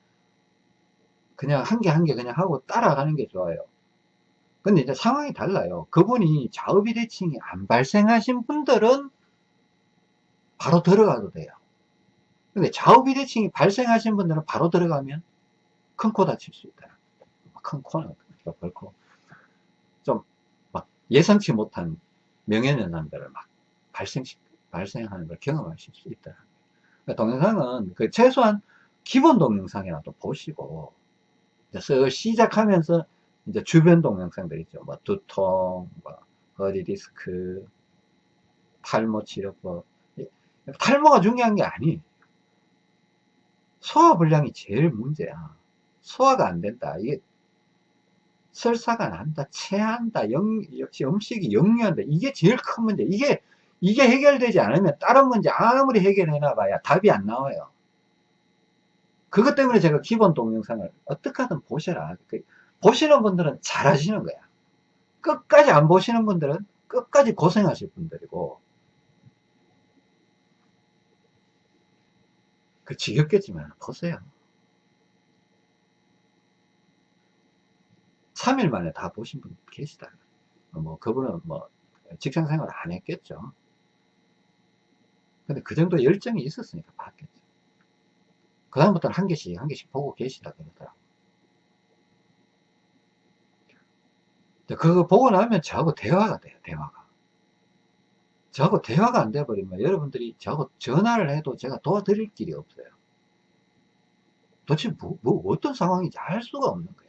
그냥 한 개 한 개 그냥 하고 따라가는 게 좋아요? 근데 이제 상황이 달라요. 그분이 좌우비대칭이 안 발생하신 분들은 바로 들어가도 돼요. 근데 좌우비대칭이 발생하신 분들은 바로 들어가면 큰 코 다칠 수 있다. 큰 코는 벌코. 좀 막 예상치 못한 명예연상들을 막 발생 발생하는 걸 경험하실 수 있다 그러니까 동영상은 그 최소한 기본 동영상이라도 보시고 쓱 시작하면서 이제 주변 동영상들 있죠. 뭐 두통, 뭐 허리 디스크, 탈모 치료법. 탈모가 중요한 게 아니. 소화 불량이 제일 문제야. 소화가 안 된다. 이게 설사가 난다, 체한다, 영, 역시 음식이 역류한다. 이게 제일 큰 문제. 이게 이게 해결되지 않으면 다른 문제 아무리 해결해놔 봐야 답이 안 나와요. 그것 때문에 제가 기본 동영상을 어떻게 하든 보셔라. 그 보시는 분들은 잘 하시는 거야. 끝까지 안 보시는 분들은 끝까지 고생하실 분들이고, 그 지겹겠지만 보세요. 3일 만에 다 보신 분 계시다. 뭐, 그분은 뭐, 직장 생활 안 했겠죠. 근데 그 정도 열정이 있었으니까 봤겠죠. 그 다음부터는 한 개씩 한 개씩 보고 계시다 그러더라고. 그거 보고 나면 저하고 대화가 돼요 대화가. 저하고 대화가 안 돼버리면 여러분들이 저하고 전화를 해도 제가 도와드릴 길이 없어요. 도대체 뭐, 뭐 어떤 상황인지 알 수가 없는 거야.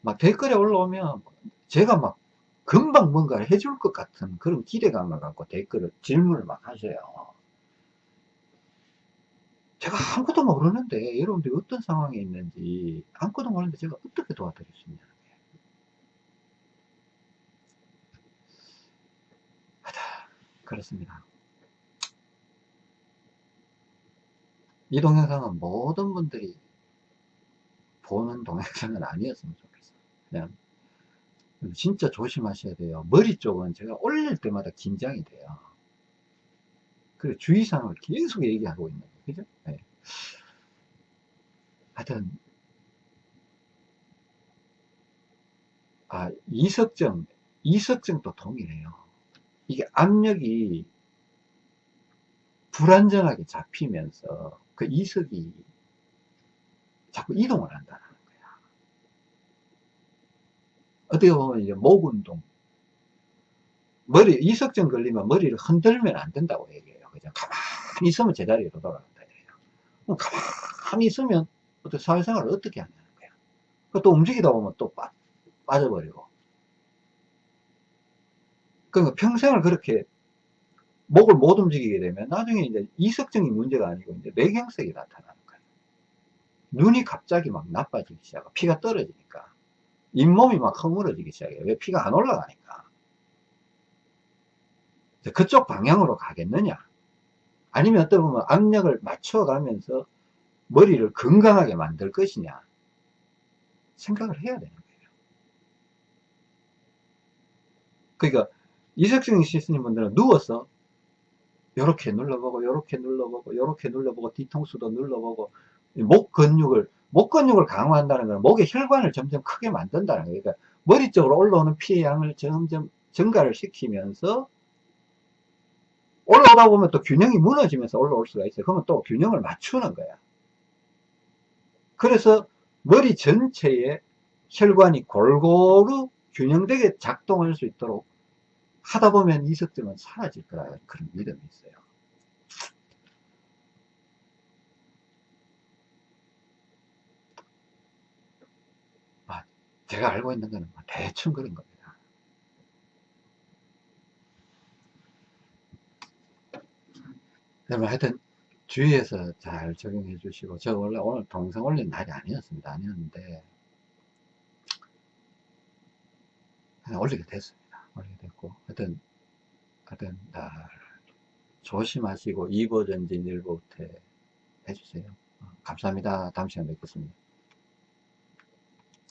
막 댓글에 올라오면 제가 막 금방 뭔가를 해줄 것 같은 그런 기대감을 갖고 댓글을 질문을 막 하셔요 제가 아무것도 모르는데 여러분들이 어떤 상황에 있는지 아무것도 모르는데 제가 어떻게 도와드릴 수. 하다 그렇습니다. 이 동영상은 모든 분들이 보는 동영상은 아니었으면 좋겠어요. 그냥 진짜 조심하셔야 돼요. 머리 쪽은 제가 올릴 때마다 긴장이 돼요. 그 주의사항을 계속 얘기하고 있는 거예요. 그죠? 네. 하여튼, 아, 이석증, 이석증도 동일해요. 이게 압력이 불안정하게 잡히면서 그 이석이 자꾸 이동을 한다는 거야. 어떻게 보면 이제 목 운동, 머리, 이석증 걸리면 머리를 흔들면 안 된다고 얘기해요. 그냥 가만히 있으면 제자리로 돌아간다. 가만히 있으면 어떻게 사회생활을 어떻게 하냐는 거야. 또 움직이다 보면 또 빠, 빠져버리고. 그러니까 평생을 그렇게 목을 못 움직이게 되면 나중에 이제 이석증이 문제가 아니고 이제 뇌경색이 나타나는 거예요. 눈이 갑자기 막 나빠지기 시작하고 피가 떨어지니까 잇몸이 막 허물어지기 시작해요. 왜 피가 안 올라가니까. 그쪽 방향으로 가겠느냐? 아니면 어떤 보면 압력을 맞춰가면서 머리를 건강하게 만들 것이냐 생각을 해야 되는 거예요. 그러니까 이석증 있으신 분들은 누워서 이렇게 눌러보고 이렇게 눌러보고 이렇게 눌러보고 뒤통수도 눌러보고 목 근육을 목 근육을 강화한다는 건 목의 혈관을 점점 크게 만든다는 거예요. 그러니까 머리 쪽으로 올라오는 피의 양을 점점 증가를 시키면서 올라오다 보면 또 균형이 무너지면서 올라올 수가 있어요. 그러면 또 균형을 맞추는 거야. 그래서 머리 전체에 혈관이 골고루 균형되게 작동할 수 있도록 하다 보면 이석증은 사라질 거라 그런 믿음이 있어요. 아, 제가 알고 있는 거는 뭐 대충 그런 겁니다. 그러면 하여튼 주위에서 잘 적용해 주시고 제가 원래 오늘 동영상 올린 날이 아니었습니다. 아니었는데 올리게 됐습니다. 올리게 됐고 하여튼 하여튼 날 조심하시고 2보 전진 1보 후퇴 해주세요. 어, 감사합니다. 다음 시간에 뵙겠습니다